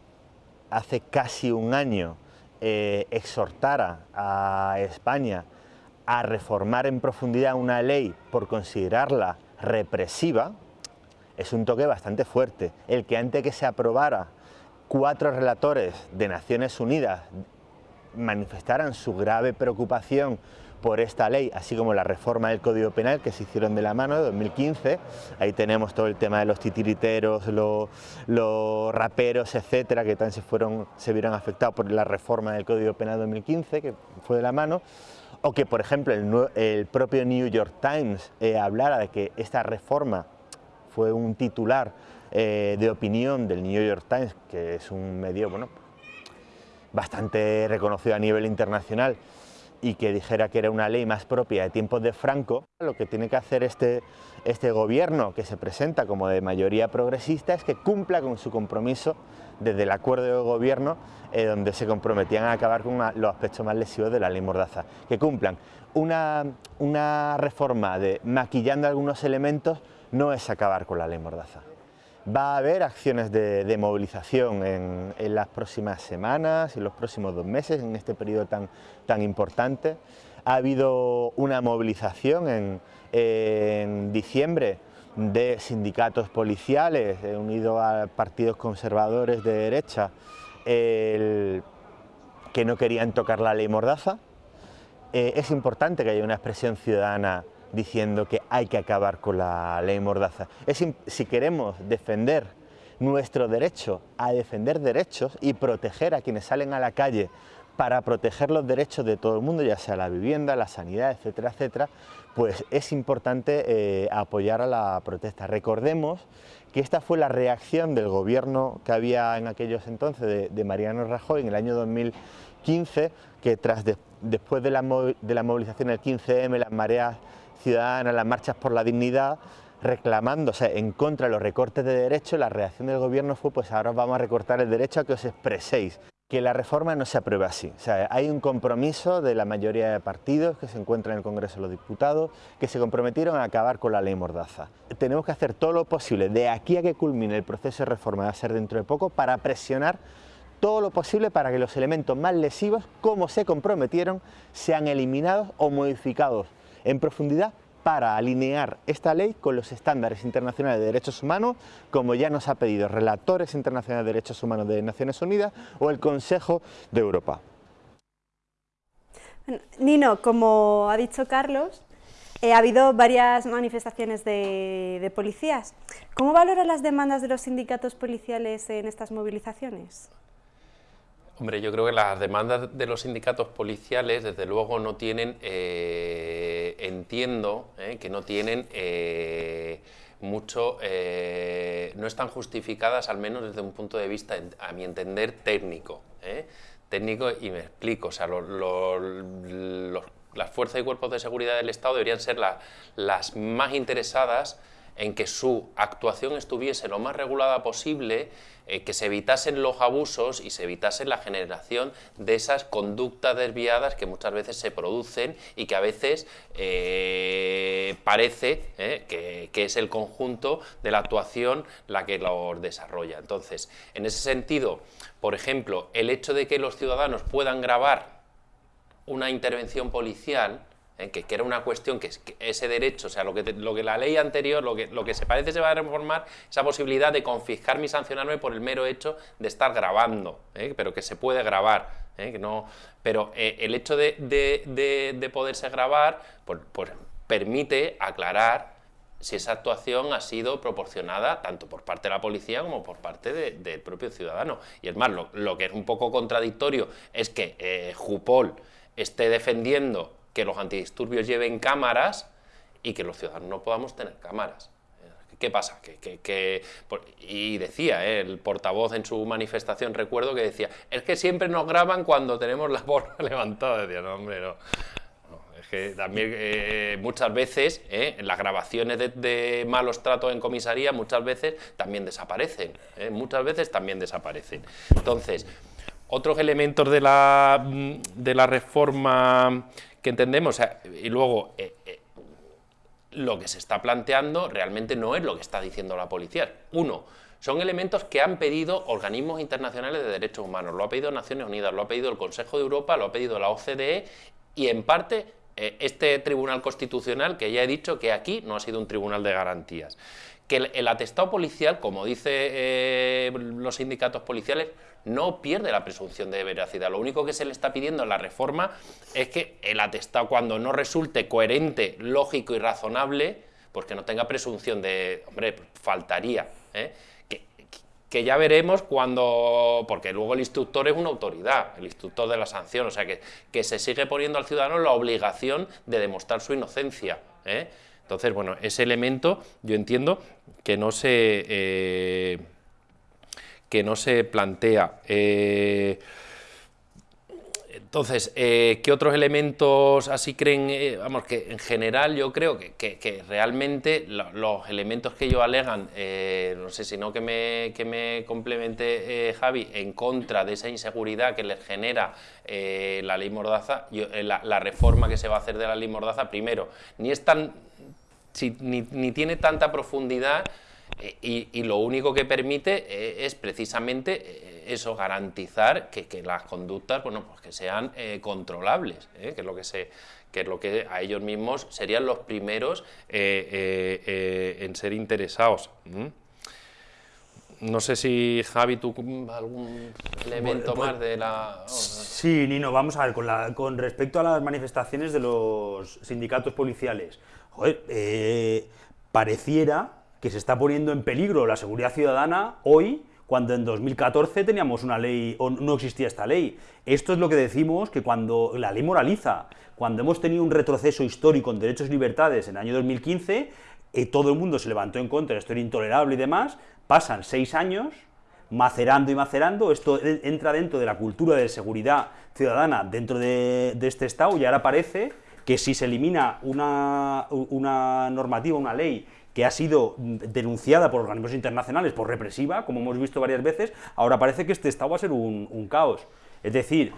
[SPEAKER 6] hace casi un año eh, exhortara a España a reformar en profundidad una ley por considerarla represiva, es un toque bastante fuerte. El que antes que se aprobara cuatro relatores de Naciones Unidas manifestaran su grave preocupación por esta ley, así como la reforma del Código Penal que se hicieron de la mano de 2015. Ahí tenemos todo el tema de los titiriteros, los, raperos, etcétera, que también se, fueron, se vieron afectados por la reforma del Código Penal de 2015, que fue de la mano o que, por ejemplo, el, propio New York Times eh, hablara de que esta reforma fue un titular eh, de opinión del New York Times, que es un medio bueno, bastante reconocido a nivel internacional, y que dijera que era una ley más propia de tiempos de Franco, lo que tiene que hacer este, este gobierno que se presenta como de mayoría progresista es que cumpla con su compromiso desde el acuerdo de gobierno eh, donde se comprometían a acabar con los aspectos más lesivos de la ley Mordaza, que cumplan. Una, una reforma de maquillando algunos elementos no es acabar con la ley Mordaza. Va a haber acciones de, movilización en, las próximas semanas, en los próximos dos meses, en este periodo tan, tan importante. Ha habido una movilización en, en diciembre de sindicatos policiales unidos a partidos conservadores de derecha que no querían tocar la ley Mordaza. Eh, es importante que haya una expresión ciudadana diciendo que hay que acabar con la ley Mordaza. si queremos defender nuestro derecho a defender derechos y proteger a quienes salen a la calle para proteger los derechos de todo el mundo, ya sea la vivienda, la sanidad, etcétera, etcétera, pues es importante eh, apoyar a la protesta. Recordemos que esta fue la reacción del gobierno que había en aquellos entonces de, Mariano Rajoy en el año 2015, que tras después de la, de la movilización del 15M, las mareas ciudadanas, las marchas por la dignidad, reclamándose en contra de los recortes de derechos, la reacción del gobierno fue pues ahora vamos a recortar el derecho a que os expreséis que la reforma no se apruebe así. O sea, hay un compromiso de la mayoría de partidos que se encuentran en el Congreso de los Diputados que se comprometieron a acabar con la ley Mordaza. Tenemos que hacer todo lo posible de aquí a que culmine el proceso de reforma, va a ser dentro de poco, para presionar todo lo posible para que los elementos más lesivos, como se comprometieron, sean eliminados o modificados en profundidad para alinear esta ley con los estándares internacionales de derechos humanos, como ya nos ha pedido relatores internacionales de derechos humanos de Naciones Unidas o el Consejo de Europa.
[SPEAKER 1] Nino, como ha dicho Carlos, eh, ha habido varias manifestaciones de, policías. ¿Cómo valoran las demandas de los sindicatos policiales en estas movilizaciones?
[SPEAKER 2] Hombre, yo creo que las demandas de los sindicatos policiales, desde luego, no tienen, eh, entiendo, eh, que no tienen eh, mucho, no están justificadas, al menos desde un punto de vista, a mi entender, técnico. Técnico, y me explico, o sea, las fuerzas y cuerpos de seguridad del Estado deberían ser las más interesadas en que su actuación estuviese lo más regulada posible, eh, que se evitasen los abusos y se evitase la generación de esas conductas desviadas que muchas veces se producen y que a veces eh, parece eh, que, que, es el conjunto de la actuación la que los desarrolla. Entonces, en ese sentido, por ejemplo, el hecho de que los ciudadanos puedan grabar una intervención policial, ¿eh? que, era una cuestión que, ese derecho, o sea, lo que, lo que la ley anterior, lo que, lo que se parece se va a reformar, esa posibilidad de confiscar y sancionarme por el mero hecho de estar grabando, ¿eh? pero que se puede grabar, ¿eh? que no, pero el hecho de, de, poderse grabar pues, pues, permite aclarar si esa actuación ha sido proporcionada tanto por parte de la policía como por parte del propio ciudadano. Y es más, lo, lo, que es un poco contradictorio es que Jupol esté defendiendo que los antidisturbios lleven cámaras y que los ciudadanos no podamos tener cámaras. ¿Qué pasa? Que, y decía, ¿eh? el portavoz en su manifestación, recuerdo que decía, es que siempre nos graban cuando tenemos la borra levantada. Decía, no, hombre, no. es que también eh, muchas veces ¿eh? las grabaciones de, malos tratos en comisaría muchas veces también desaparecen. Muchas veces también desaparecen. Entonces, otros elementos de la, de la reforma que entendemos, y luego eh, eh, lo que se está planteando realmente no es lo que está diciendo la policía. Uno, son elementos que han pedido organismos internacionales de derechos humanos, lo ha pedido Naciones Unidas, lo ha pedido el Consejo de Europa, lo ha pedido la OCDE y en parte eh, este Tribunal Constitucional, que ya he dicho que aquí no ha sido un tribunal de garantías. Que el, atestado policial, como dicen los sindicatos policiales, no pierde la presunción de veracidad. Lo único que se le está pidiendo en la reforma es que el atestado, cuando no resulte coherente, lógico y razonable, pues que no tenga presunción de... Hombre, faltaría. ¿eh? Que, ya veremos cuando... Porque luego el instructor es una autoridad, el instructor de la sanción, o sea que, que se sigue poniendo al ciudadano la obligación de demostrar su inocencia. ¿eh? Entonces, bueno, ese elemento yo entiendo que no se... Eh, que no se plantea. Eh, entonces, eh, ¿qué otros elementos así creen? Vamos, que en general yo creo que, realmente los elementos que ellos alegan, no sé si no que me, que me complemente Javi, en contra de esa inseguridad que les genera la ley Mordaza, la, reforma que se va a hacer de la ley Mordaza, primero, ni es tan, ni, ni tiene tanta profundidad y, lo único que permite eh, es precisamente eh, eso, garantizar que, las conductas bueno, pues que sean eh, controlables, que, es lo que, se, que es lo que a ellos mismos serían los primeros en ser interesados. No sé si, Javi, tú algún elemento
[SPEAKER 3] pues-
[SPEAKER 2] más de la...
[SPEAKER 3] Sí, Nino, vamos a ver, con, la- con respecto a las manifestaciones de los sindicatos policiales, joder, eh, pareciera que se está poniendo en peligro la seguridad ciudadana hoy, cuando en 2014 teníamos una ley, o no existía esta ley. Esto es lo que decimos que cuando la ley moraliza, cuando hemos tenido un retroceso histórico en derechos y libertades en el año 2015, eh, todo el mundo se levantó en contra, esto era intolerable y demás, pasan seis años, macerando y macerando, esto entra dentro de la cultura de seguridad ciudadana dentro de, de este Estado y ahora parece que si se elimina una, una normativa, una ley que ha sido denunciada por organismos internacionales por represiva, como hemos visto varias veces, ahora parece que este Estado va a ser un, un caos. Es decir,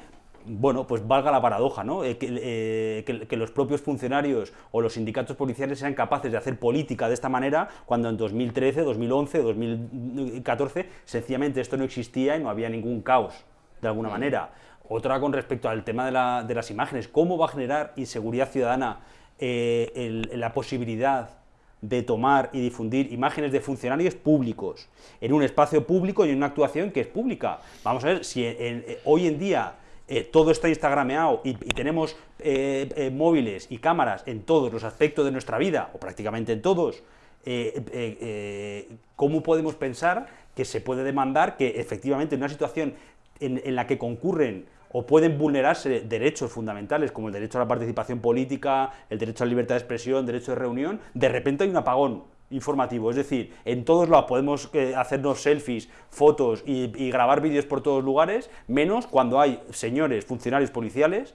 [SPEAKER 3] bueno, pues valga la paradoja, ¿no? Eh, que, eh, que- que los propios funcionarios o los sindicatos policiales sean capaces de hacer política de esta manera cuando en 2013, 2011, 2014 sencillamente esto no existía y no había ningún caos, de alguna manera. Otra con respecto al tema de, la- de las imágenes, ¿cómo va a generar inseguridad ciudadana eh, la posibilidad de tomar y difundir imágenes de funcionarios públicos en un espacio público y en una actuación que es pública. Vamos a ver si eh, hoy en día eh, todo está instagrameado y, y tenemos móviles y cámaras en todos los aspectos de nuestra vida, o prácticamente en todos, ¿cómo podemos pensar que se puede demandar que efectivamente en una situación en, la que concurren o pueden vulnerarse derechos fundamentales como el derecho a la participación política, el derecho a la libertad de expresión, derecho de reunión, de repente hay un apagón informativo. Es decir, en todos lados podemos eh, hacernos selfies, fotos y, y grabar vídeos por todos lugares, menos cuando hay señores funcionarios policiales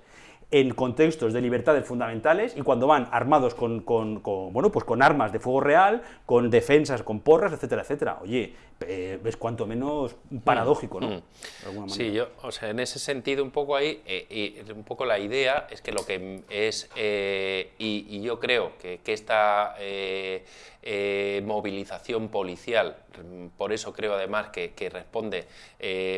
[SPEAKER 3] en contextos de libertades fundamentales y cuando van armados con, con- con, bueno, pues con armas de fuego real, con defensas, con porras, etcétera, etcétera. Oye, eh, es cuanto menos paradójico, ¿no?
[SPEAKER 2] Mm.
[SPEAKER 3] De alguna
[SPEAKER 2] Sí, yo, o sea, en ese sentido un poco ahí, eh, y un poco la idea es que lo que es, eh, y, y yo creo que, que esta movilización policial, mm, por eso creo además que, que responde,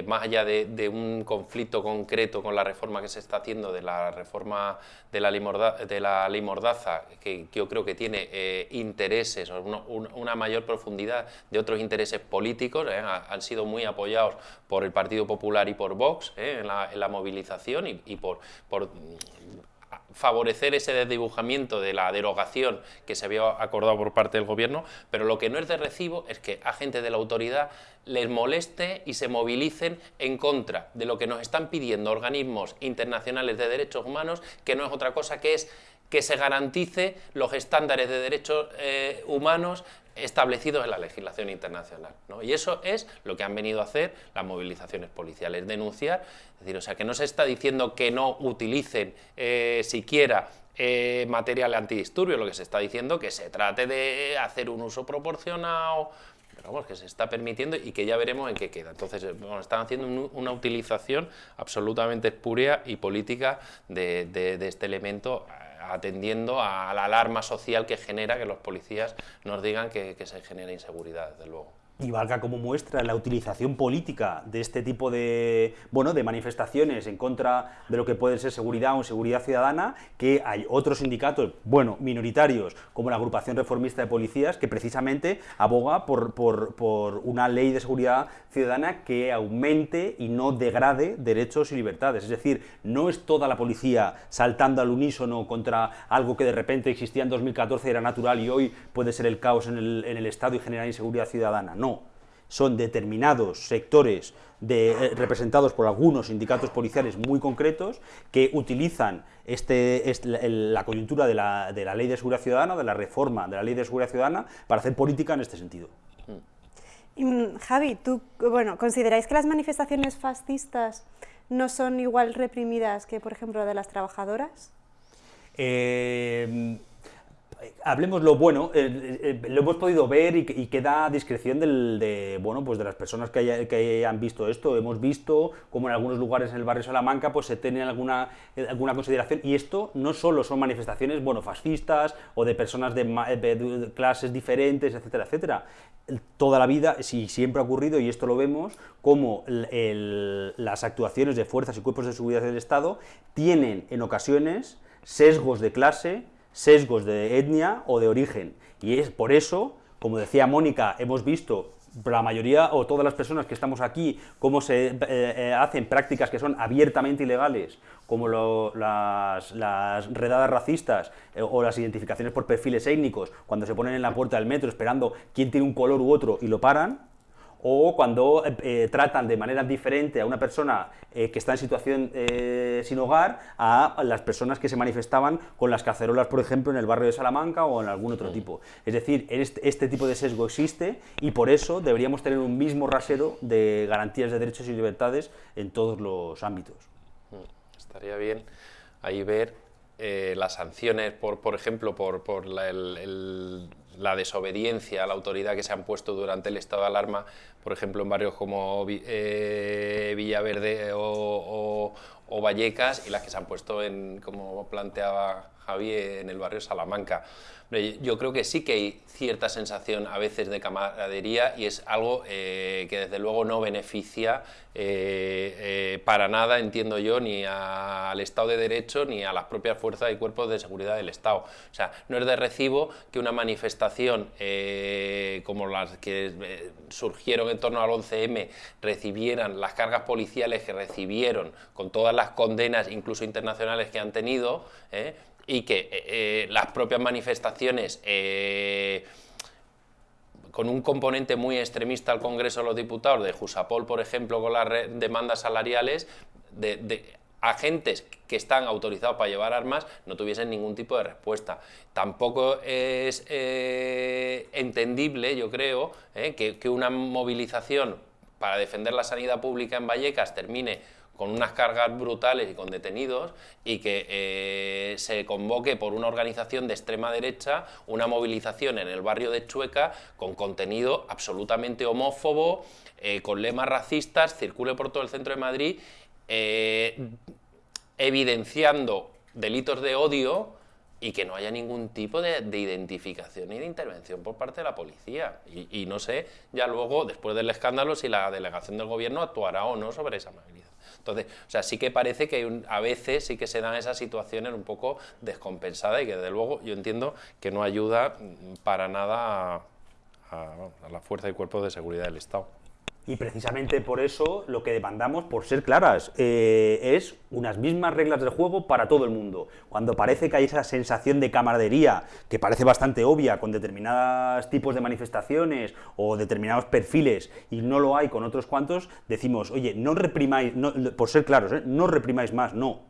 [SPEAKER 2] más allá de, de un conflicto concreto con la reforma que se está haciendo, de la reforma de la ley, Morda- de la ley Mordaza, que, que yo creo que tiene intereses, o una, un- una mayor profundidad de otros intereses políticos, eh, ha- han sido muy apoyados por el Partido Popular y por Vox eh, en, la, movilización y, por, mm, favorecer ese desdibujamiento de la derogación que se había acordado por parte del gobierno, pero lo que no es de recibo es que agentes de la autoridad les moleste y se movilicen en contra de lo que nos están pidiendo organismos internacionales de derechos humanos, que no es otra cosa que es que se garantice los estándares de derechos eh, humanos establecidos en la legislación internacional. ¿no? Y eso es lo que han venido a hacer las movilizaciones policiales, denunciar, es decir, o sea, que no se está diciendo que no utilicen eh, siquiera eh, material antidisturbio, lo que se está diciendo que se trate de hacer un uso proporcionado, pero vamos, que se está permitiendo y que ya veremos en qué queda. Entonces, eh, bueno, están haciendo un- una utilización absolutamente espuria y política de, este elemento, atendiendo a la alarma social que genera que los policías nos digan que, se genera inseguridad, desde luego.
[SPEAKER 3] Y valga como muestra la utilización política de este tipo de, bueno, de manifestaciones en contra de lo que puede ser seguridad o seguridad ciudadana, que hay otros sindicatos, bueno, minoritarios, como la agrupación reformista de policías, que precisamente aboga por, por- por una ley de seguridad ciudadana que aumente y no degrade derechos y libertades. Es decir, no es toda la policía saltando al unísono contra algo que de repente existía en 2014 y era natural y hoy puede ser el caos en el, en el Estado y generar inseguridad ciudadana. No, son determinados sectores de- eh, representados por algunos sindicatos policiales muy concretos que utilizan este, este- la coyuntura de la, de la ley de seguridad ciudadana, de la reforma de la ley de seguridad ciudadana, para hacer política en este sentido.
[SPEAKER 1] Mm, Javi, ¿tú bueno, consideráis que las manifestaciones fascistas no son igual reprimidas que, por ejemplo, de las trabajadoras?
[SPEAKER 3] Eh, hablemos lo bueno, eh, eh, lo hemos podido ver y, que- y queda a discreción del- de, bueno, pues de las personas que, haya- que han visto esto. Hemos visto como en algunos lugares en el barrio Salamanca pues se tiene alguna, eh, alguna consideración y esto no solo son manifestaciones bueno, fascistas o de personas de, clases diferentes, etcétera, etcétera. Toda la vida, sí, siempre ha ocurrido, y esto lo vemos, como las actuaciones de fuerzas y cuerpos de seguridad del Estado tienen en ocasiones sesgos de clase, sesgos de etnia o de origen. Y es por eso, como decía Mónica, hemos visto la mayoría o todas las personas que estamos aquí, cómo se eh, eh, hacen prácticas que son abiertamente ilegales, como las, redadas racistas eh, o las identificaciones por perfiles étnicos, cuando se ponen en la puerta del metro esperando quién tiene un color u otro y lo paran, o cuando eh, eh, tratan de manera diferente a una persona eh, que está en situación sin hogar a las personas que se manifestaban con las cacerolas, por ejemplo, en el barrio de Salamanca o en algún otro tipo. Es decir, este, este, tipo de sesgo existe y por eso deberíamos tener un mismo rasero de garantías de derechos y libertades en todos los ámbitos.
[SPEAKER 2] Mm, estaría bien ahí ver las sanciones, por, por ejemplo, por, por el la desobediencia a la autoridad que se han puesto durante el estado de alarma, por ejemplo, en barrios como eh, Villaverde o, Vallecas, y las que se han puesto, en, como planteaba Javi, en el barrio Salamanca. Yo creo que sí que hay cierta sensación a veces de camaradería y es algo eh, que desde luego no beneficia eh, eh, para nada, entiendo yo, ni al Estado de Derecho ni a las propias fuerzas y cuerpos de seguridad del Estado. O sea, no es de recibo que una manifestación como las que surgieron en torno al 11M recibieran las cargas policiales que recibieron con todas las condenas, incluso internacionales, que han tenido, y que eh, eh, las propias manifestaciones eh, con un componente muy extremista al Congreso de los Diputados, de Jusapol, por ejemplo, con las demandas salariales, de, agentes que están autorizados para llevar armas no tuviesen ningún tipo de respuesta. Tampoco es entendible, yo creo, que, que una movilización para defender la sanidad pública en Vallecas termine con unas cargas brutales y con detenidos y que eh, se convoque por una organización de extrema derecha una movilización en el barrio de Chueca con contenido absolutamente homófobo, eh, con lemas racistas, circule por todo el centro de Madrid, eh, evidenciando delitos de odio y que no haya ningún tipo de, identificación ni de intervención por parte de la policía. Y, y, no sé ya luego, después del escándalo, si la delegación del gobierno actuará o no sobre esa movilización. Entonces, o sea, sí que parece que a veces sí que se dan esas situaciones un poco descompensadas y que desde luego yo entiendo que no ayuda para nada a, a la fuerza y cuerpos de seguridad del Estado.
[SPEAKER 3] Y precisamente por eso lo que demandamos, por ser claras, eh, es unas mismas reglas del juego para todo el mundo. Cuando parece que hay esa sensación de camaradería, que parece bastante obvia con determinados tipos de manifestaciones o determinados perfiles, y no lo hay con otros cuantos, decimos, oye, no reprimáis, por ser claros, ¿eh? no reprimáis más, no,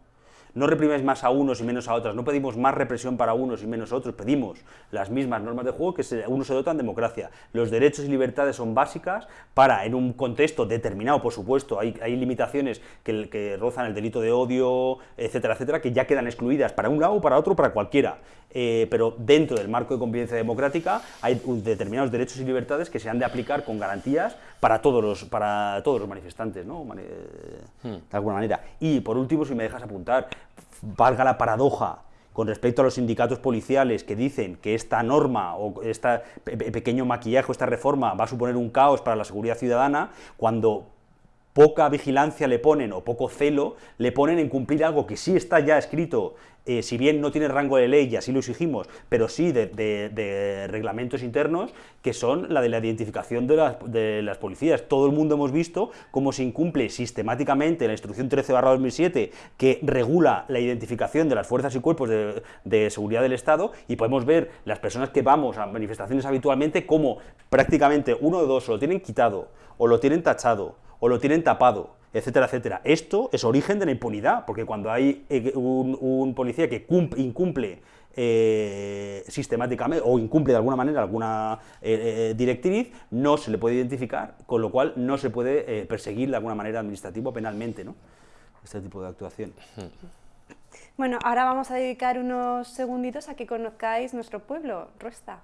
[SPEAKER 3] no reprimes más a unos y menos a otras, no pedimos más represión para unos y menos a otros, pedimos las mismas normas de juego que se, uno se dota en democracia. Los derechos y libertades son básicas para, en un contexto determinado, por supuesto, hay, limitaciones que, que rozan el delito de odio, etcétera, etcétera, que ya quedan excluidas para un lado, para otro, para cualquiera. Eh, pero dentro del marco de convivencia democrática hay determinados derechos y libertades que se han de aplicar con garantías para todos los, para todos los manifestantes, ¿no? Eh, hmm. de alguna manera. Y por último, si me dejas apuntar, valga la paradoja con respecto a los sindicatos policiales que dicen que esta norma o este pequeño maquillaje o esta reforma va a suponer un caos para la seguridad ciudadana, cuando poca vigilancia le ponen o poco celo le ponen en cumplir algo que sí está ya escrito, eh, si bien no tiene rango de ley y así lo exigimos, pero sí de, reglamentos internos, que son la de la identificación de las, policías. Todo el mundo hemos visto cómo se incumple sistemáticamente la instrucción 13 2007 que regula la identificación de las fuerzas y cuerpos de, seguridad del Estado y podemos ver las personas que vamos a manifestaciones habitualmente como prácticamente uno de dos o lo tienen quitado o lo tienen tachado o lo tienen tapado, etcétera, etcétera. Esto es origen de la impunidad, porque cuando hay eh, un, policía que incumple eh, sistemáticamente o incumple de alguna manera alguna eh, directriz, no se le puede identificar, con lo cual no se puede perseguir de alguna manera administrativa o penalmente ¿no? este tipo de actuación.
[SPEAKER 1] Bueno, ahora vamos a dedicar unos segunditos a que conozcáis nuestro pueblo, Ruesta.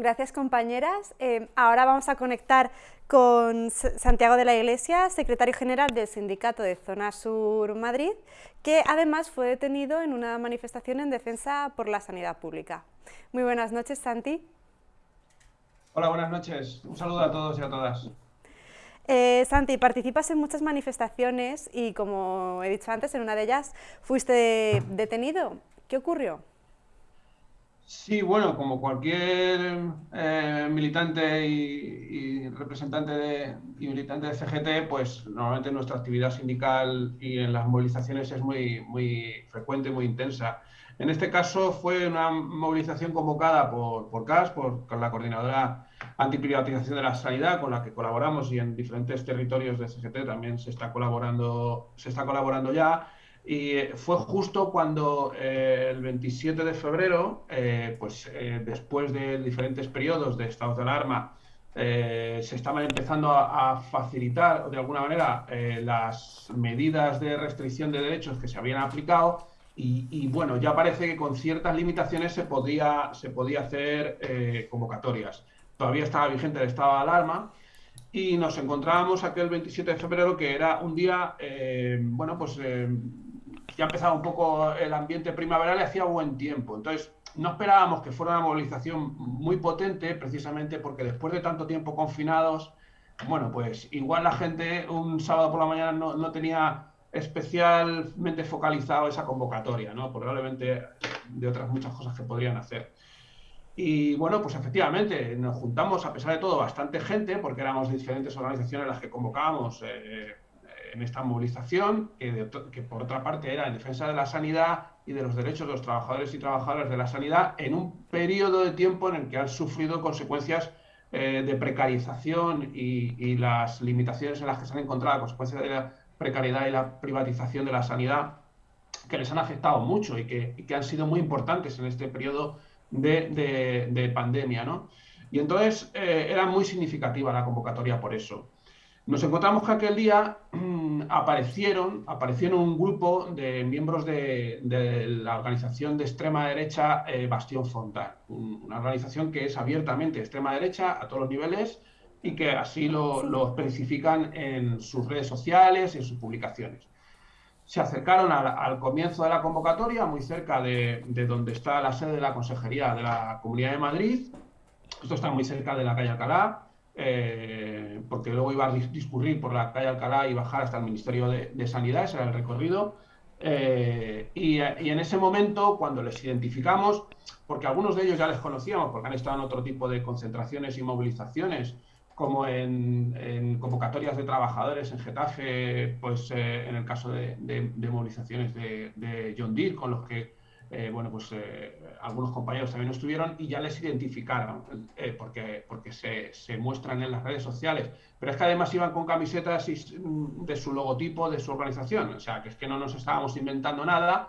[SPEAKER 1] Gracias, compañeras. Eh, ahora vamos a conectar con Santiago de la Iglesia, secretario general del Sindicato de Zona Sur Madrid, que además fue detenido en una manifestación en defensa por la sanidad pública. Muy buenas noches, Santi.
[SPEAKER 7] Hola, buenas noches. Un saludo a todos y a todas.
[SPEAKER 1] Eh, Santi, participas en muchas manifestaciones y, como he dicho antes, en una de ellas fuiste detenido. ¿Qué ocurrió?
[SPEAKER 7] Sí, bueno, como cualquier eh, militante y, representante de, y militante de CGT, pues normalmente nuestra actividad sindical y en las movilizaciones es muy, muy frecuente, muy intensa. En este caso fue una movilización convocada por, por CAS, por, la Coordinadora Antiprivatización de la Sanidad, con la que colaboramos y en diferentes territorios de CGT también se está colaborando, se está colaborando ya y eh, fue justo cuando eh, el 27 de febrero, eh, pues después de diferentes periodos de estado de alarma, se estaban empezando a, facilitar de alguna manera las medidas de restricción de derechos que se habían aplicado y, bueno, ya parece que con ciertas limitaciones se podía, se podía hacer convocatorias. Todavía estaba vigente el estado de alarma y nos encontrábamos aquel 27 de febrero que era un día, bueno, pues ya empezaba un poco el ambiente primaveral y hacía buen tiempo. Entonces, no esperábamos que fuera una movilización muy potente, precisamente porque después de tanto tiempo confinados, bueno, pues igual la gente un sábado por la mañana no, tenía especialmente focalizado esa convocatoria, ¿no? Probablemente de otras muchas cosas que podrían hacer. Y bueno, pues efectivamente, nos juntamos a pesar de todo bastante gente, porque éramos de diferentes organizaciones las que convocábamos. Eh, en esta movilización, que, por otra parte era en defensa de la sanidad y de los derechos de los trabajadores y trabajadoras de la sanidad, en un periodo de tiempo en el que han sufrido consecuencias eh, de precarización y, las limitaciones en las que se han encontrado a consecuencia de la precariedad y la privatización de la sanidad, que les han afectado mucho y que, han sido muy importantes en este periodo de, pandemia. ¿no? Y entonces eh, era muy significativa la convocatoria por eso. Nos encontramos que aquel día mm, aparecieron, aparecieron un grupo de miembros de, la organización de extrema derecha eh, Bastión Frontal, una organización que es abiertamente extrema derecha a todos los niveles y que así lo, especifican en sus redes sociales y en sus publicaciones. Se acercaron al, comienzo de la convocatoria, muy cerca de, de donde está la sede de la Consejería de la Comunidad de Madrid. Esto está muy cerca de la calle Alcalá eh, porque luego iba a discurrir por la calle Alcalá y bajar hasta el Ministerio de, Sanidad, ese era el recorrido. Eh, y, en ese momento, cuando les identificamos, porque algunos de ellos ya les conocíamos, porque han estado en otro tipo de concentraciones y movilizaciones, como en, convocatorias de trabajadores en Getafe, pues eh, en el caso de, movilizaciones de, de John Deere, con los que eh, bueno, pues eh, algunos compañeros también estuvieron y ya les identificaron, eh, porque, porque se, se, muestran en las redes sociales. Pero es que además iban con camisetas mm, de su logotipo, de su organización, o sea, que es que no nos estábamos inventando nada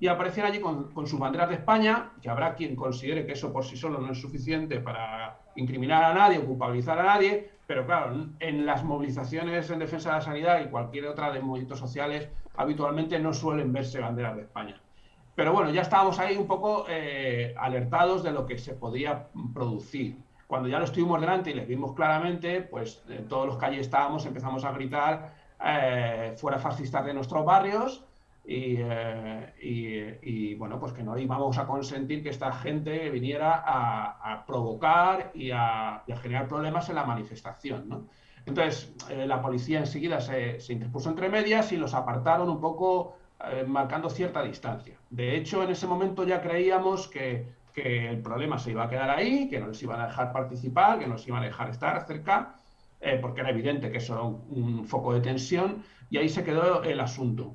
[SPEAKER 7] y aparecían allí con, con sus banderas de España, que habrá quien considere que eso por sí solo no es suficiente para incriminar a nadie o culpabilizar a nadie, pero claro, en las movilizaciones en defensa de la sanidad y cualquier otra de movimientos sociales, habitualmente no suelen verse banderas de España. Pero bueno, ya estábamos ahí un poco eh, alertados de lo que se podía producir. Cuando ya lo estuvimos delante y les vimos claramente, pues en todos los calles estábamos, empezamos a gritar eh, fuera fascistas de nuestros barrios eh, y, bueno, pues que no íbamos a consentir que esta gente viniera a, provocar y a, generar problemas en la manifestación. ¿no? Entonces, la policía enseguida se, se interpuso entre medias y los apartaron un poco eh, marcando cierta distancia. De hecho, en ese momento ya creíamos que, el problema se iba a quedar ahí, que no les iban a dejar participar, que no les iban a dejar estar cerca, eh, porque era evidente que eso era un, foco de tensión, y ahí se quedó el asunto.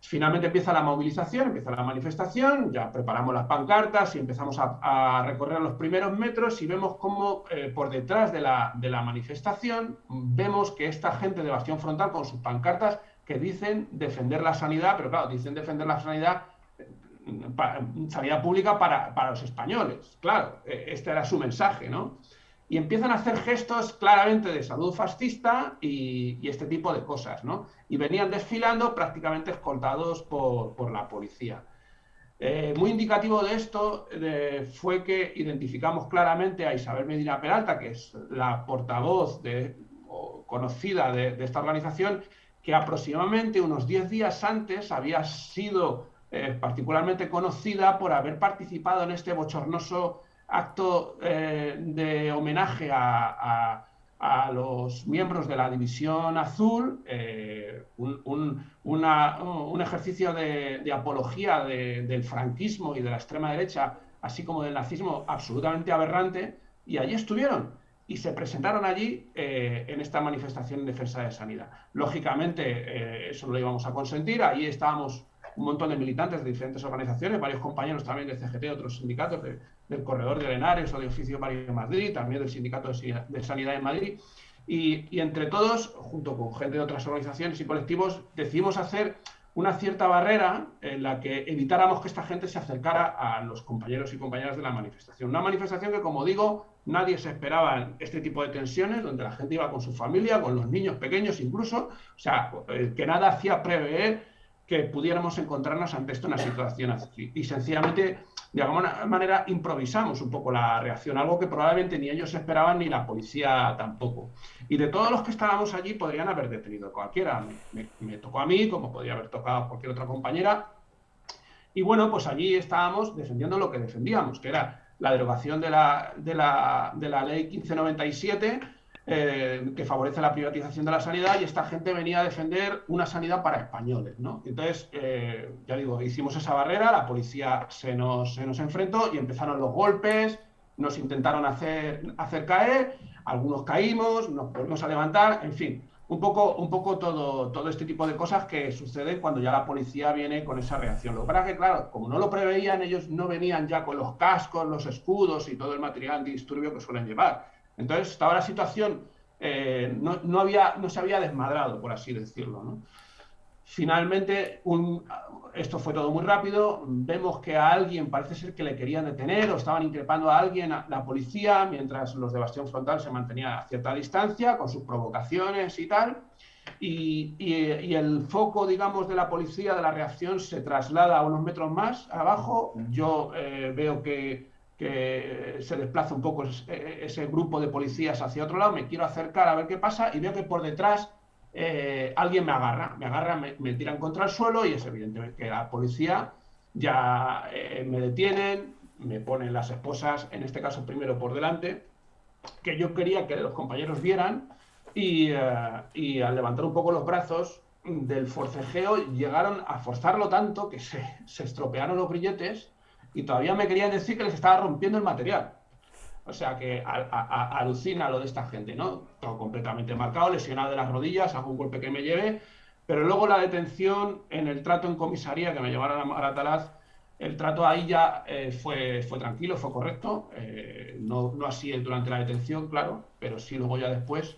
[SPEAKER 7] Finalmente empieza la movilización, empieza la manifestación, ya preparamos las pancartas y empezamos a, recorrer los primeros metros y vemos cómo eh, por detrás de la, de la manifestación vemos que esta gente de Bastión Frontal con sus pancartas que dicen defender la sanidad, pero claro, dicen defender la sanidad, sanidad pública para, los españoles. Claro, e, este era su mensaje, ¿no? Y empiezan a hacer gestos claramente de salud fascista y, este tipo de cosas, ¿no? Y venían desfilando prácticamente escoltados por, la policía. Eh, muy indicativo de esto fue que identificamos claramente a Isabel Medina Peralta, que es la portavoz de, conocida de, esta organización, que aproximadamente unos 10 días antes había sido eh, particularmente conocida por haber participado en este bochornoso acto eh, de homenaje a a los miembros de la División Azul eh, un, ejercicio de, apología del franquismo y de la extrema derecha, así como del nazismo, absolutamente aberrante, y allí estuvieron y se presentaron allí eh, en esta manifestación en defensa de sanidad. Lógicamente, eh, eso no lo íbamos a consentir, allí estábamos un montón de militantes de diferentes organizaciones, varios compañeros también de CGT, otros sindicatos del Corredor de Lenares o de Oficio Mario de Madrid, también del Sindicato de Sanidad de Madrid. Y, entre todos, junto con gente de otras organizaciones y colectivos, decidimos hacer una cierta barrera en la que evitáramos que esta gente se acercara a los compañeros y compañeras de la manifestación. Una manifestación que, como digo, nadie se esperaba este tipo de tensiones, donde la gente iba con su familia, con los niños pequeños incluso, o sea, eh, que nada hacía prever que pudiéramos encontrarnos ante esto una situación así. Y sencillamente, de alguna manera, improvisamos un poco la reacción, algo que probablemente ni ellos esperaban ni la policía tampoco. Y de todos los que estábamos allí, podrían haber detenido cualquiera. Me, tocó a mí, como podría haber tocado a cualquier otra compañera. Y bueno, pues allí estábamos defendiendo lo que defendíamos, que era la derogación de la, de la, de la ley 1597 eh, que favorece la privatización de la sanidad y esta gente venía a defender una sanidad para españoles. ¿no? Entonces, eh, ya digo, hicimos esa barrera, la policía se nos, se nos enfrentó y empezaron los golpes, nos intentaron hacer, hacer caer, algunos caímos, nos volvimos a levantar, en fin, un poco, un poco todo, todo este tipo de cosas que suceden cuando ya la policía viene con esa reacción. Lo que pasa es que, claro, como no lo preveían, ellos no venían ya con los cascos, los escudos y todo el material antidisturbio que suelen llevar. Entonces estaba la situación, eh, no, había, no se había desmadrado, por así decirlo. Finalmente, esto fue todo muy rápido, vemos que a alguien parece ser que le querían detener o estaban increpando a alguien, a la policía, mientras los de Bastión Frontal se mantenían a cierta distancia con sus provocaciones y tal. Y, el foco, digamos, de la policía, de la reacción, se traslada a unos metros más abajo. Yo eh, veo que que se desplaza un poco ese grupo de policías hacia otro lado, me quiero acercar a ver qué pasa y veo que por detrás eh, alguien me agarra, me agarra, me, tiran contra el suelo y es evidente que la policía ya eh, me detienen, me ponen las esposas, en este caso primero por delante, que yo quería que los compañeros vieran y, eh, y al levantar un poco los brazos del forcejeo llegaron a forzarlo tanto que se, se estropearon los grilletes y todavía me querían decir que les estaba rompiendo el material. O sea que alucina lo de esta gente, ¿no? Todo completamente marcado, lesionado de las rodillas, algún golpe que me lleve, pero luego la detención en el trato en comisaría que me llevaron a Maratalaz, el trato ahí ya eh, fue, fue tranquilo, fue correcto, eh, no, no así durante la detención, claro, pero sí luego ya después.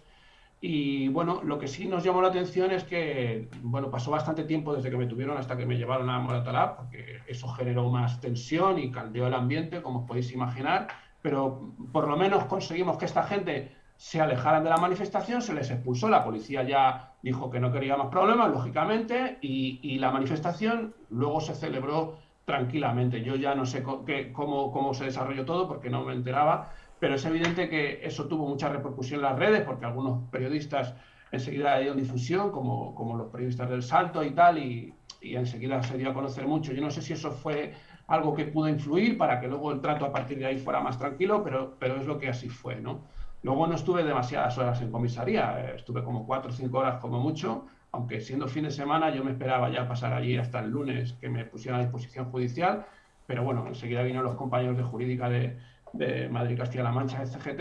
[SPEAKER 7] Y bueno, lo que sí nos llamó la atención es que, bueno, pasó bastante tiempo desde que me tuvieron hasta que me llevaron a Moratalá, porque eso generó más tensión y caldeó el ambiente, como os podéis imaginar, pero por lo menos conseguimos que esta gente se alejaran de la manifestación, se les expulsó, la policía ya dijo que no quería más problemas, lógicamente, y, la manifestación luego se celebró tranquilamente. Yo ya no sé cómo, cómo se desarrolló todo porque no me enteraba, pero es evidente que eso tuvo mucha repercusión en las redes, porque algunos periodistas enseguida dieron difusión, como, como los periodistas del Salto y tal, y, y, enseguida se dio a conocer mucho. Yo no sé si eso fue algo que pudo influir para que luego el trato a partir de ahí fuera más tranquilo, pero, pero es lo que así fue, ¿no? Luego no estuve demasiadas horas en comisaría, eh, estuve como cuatro o cinco horas como mucho, aunque siendo fin de semana yo me esperaba ya pasar allí hasta el lunes que me pusieran a disposición judicial, pero bueno, enseguida vino los compañeros de jurídica de, de Madrid Castilla-La Mancha CGT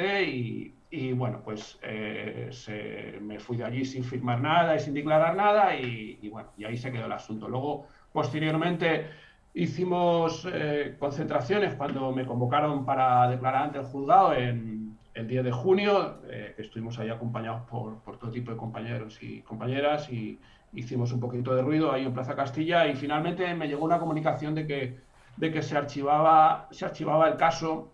[SPEAKER 7] y, bueno, pues eh, se, me fui de allí sin firmar nada y sin declarar nada y, bueno, y ahí se quedó el asunto. Luego, posteriormente, hicimos eh, concentraciones cuando me convocaron para declarar ante el juzgado en el 10 de junio, eh, estuvimos ahí acompañados por, por, todo tipo de compañeros y compañeras y hicimos un poquito de ruido ahí en Plaza Castilla y finalmente me llegó una comunicación de que, de que se, archivaba, se archivaba el caso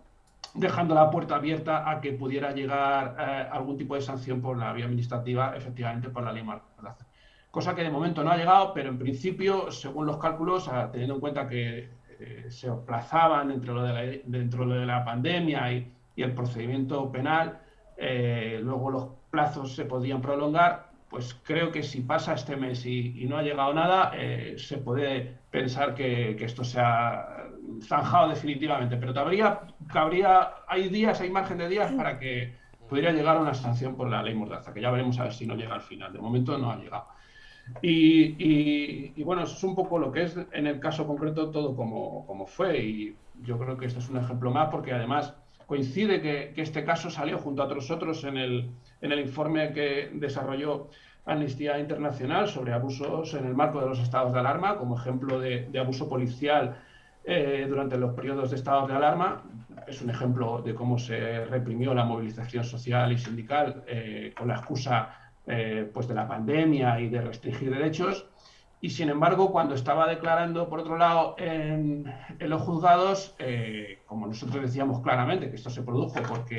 [SPEAKER 7] dejando la puerta abierta a que pudiera llegar eh, algún tipo de sanción por la vía administrativa, efectivamente por la ley Cosa que de momento no ha llegado, pero en principio, según los cálculos, teniendo en cuenta que eh, se aplazaban dentro de la, dentro de la pandemia y, el procedimiento penal, eh, luego los plazos se podían prolongar, pues creo que si pasa este mes y, no ha llegado nada, se puede pensar que, esto se ha zanjado definitivamente. Pero todavía cabría, hay días, hay margen de días para que pudiera llegar a una sanción por la ley Mordaza, que ya veremos a ver si no llega al final. De momento no ha llegado. Y, bueno, eso es un poco lo que es en el caso concreto todo como, como fue. Y yo creo que este es un ejemplo más porque además coincide que, este caso salió junto a otros otros en el, en el informe que desarrolló Amnistía Internacional sobre abusos en el marco de los estados de alarma, como ejemplo de, abuso policial eh, durante los periodos de estados de alarma. Es un ejemplo de cómo se reprimió la movilización social y sindical eh, con la excusa eh, pues de la pandemia y de restringir derechos. Y sin embargo, cuando estaba declarando, por otro lado, en, los juzgados, como nosotros decíamos claramente que esto se produjo porque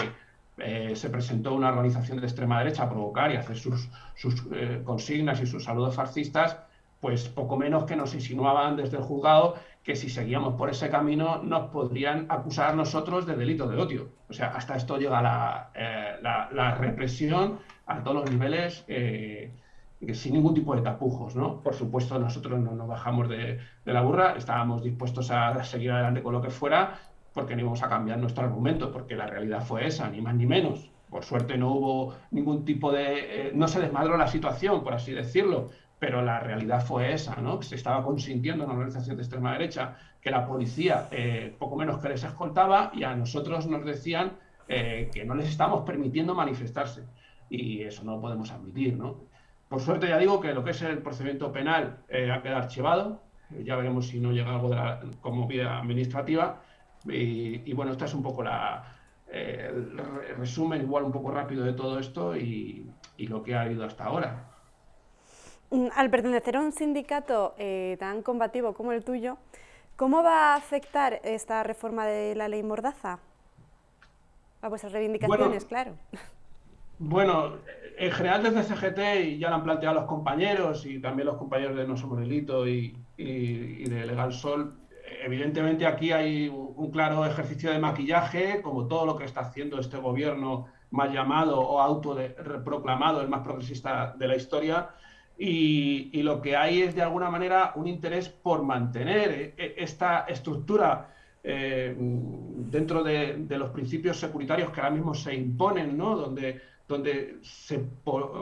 [SPEAKER 7] eh, se presentó una organización de extrema derecha a provocar y hacer sus, sus consignas y sus saludos fascistas, pues poco menos que nos insinuaban desde el juzgado que si seguíamos por ese camino nos podrían acusar nosotros de delito de odio. O sea, hasta esto llega la, la represión a todos los niveles eh, sin ningún tipo de tapujos. ¿no? Por supuesto, nosotros no nos bajamos de, la burra, estábamos dispuestos a seguir adelante con lo que fuera, porque no íbamos a cambiar nuestro argumento, porque la realidad fue esa, ni más ni menos. Por suerte no hubo ningún tipo de... Eh, no se desmadró la situación, por así decirlo, pero la realidad fue esa, ¿no? Que se estaba consintiendo en una organización de extrema derecha que la policía eh, poco menos que les escoltaba y a nosotros nos decían que no les estábamos permitiendo manifestarse y eso no lo podemos admitir, ¿no? Por suerte ya digo que lo que es el procedimiento penal eh, ha quedado archivado, eh, ya veremos si no llega algo de la, como vía administrativa y, bueno, esta es un poco la, eh, el resumen igual un poco rápido de todo esto y, y lo que ha habido hasta ahora.
[SPEAKER 1] Mm, al pertenecer a un sindicato tan combativo como el tuyo, ¿cómo va a afectar esta reforma de la ley Mordaza? A vuestras reivindicaciones, claro.
[SPEAKER 7] Bueno, en general desde CGT, y ya lo han planteado los compañeros y también los compañeros de No Somos Delito y, de Legal Sol, evidentemente aquí hay un claro ejercicio de maquillaje, como todo lo que está haciendo este gobierno mal llamado o autoproclamado el más progresista de la historia. Y, lo que hay es de alguna manera un interés por mantener e, esta estructura eh, dentro de, los principios securitarios que ahora mismo se imponen, ¿no? donde donde se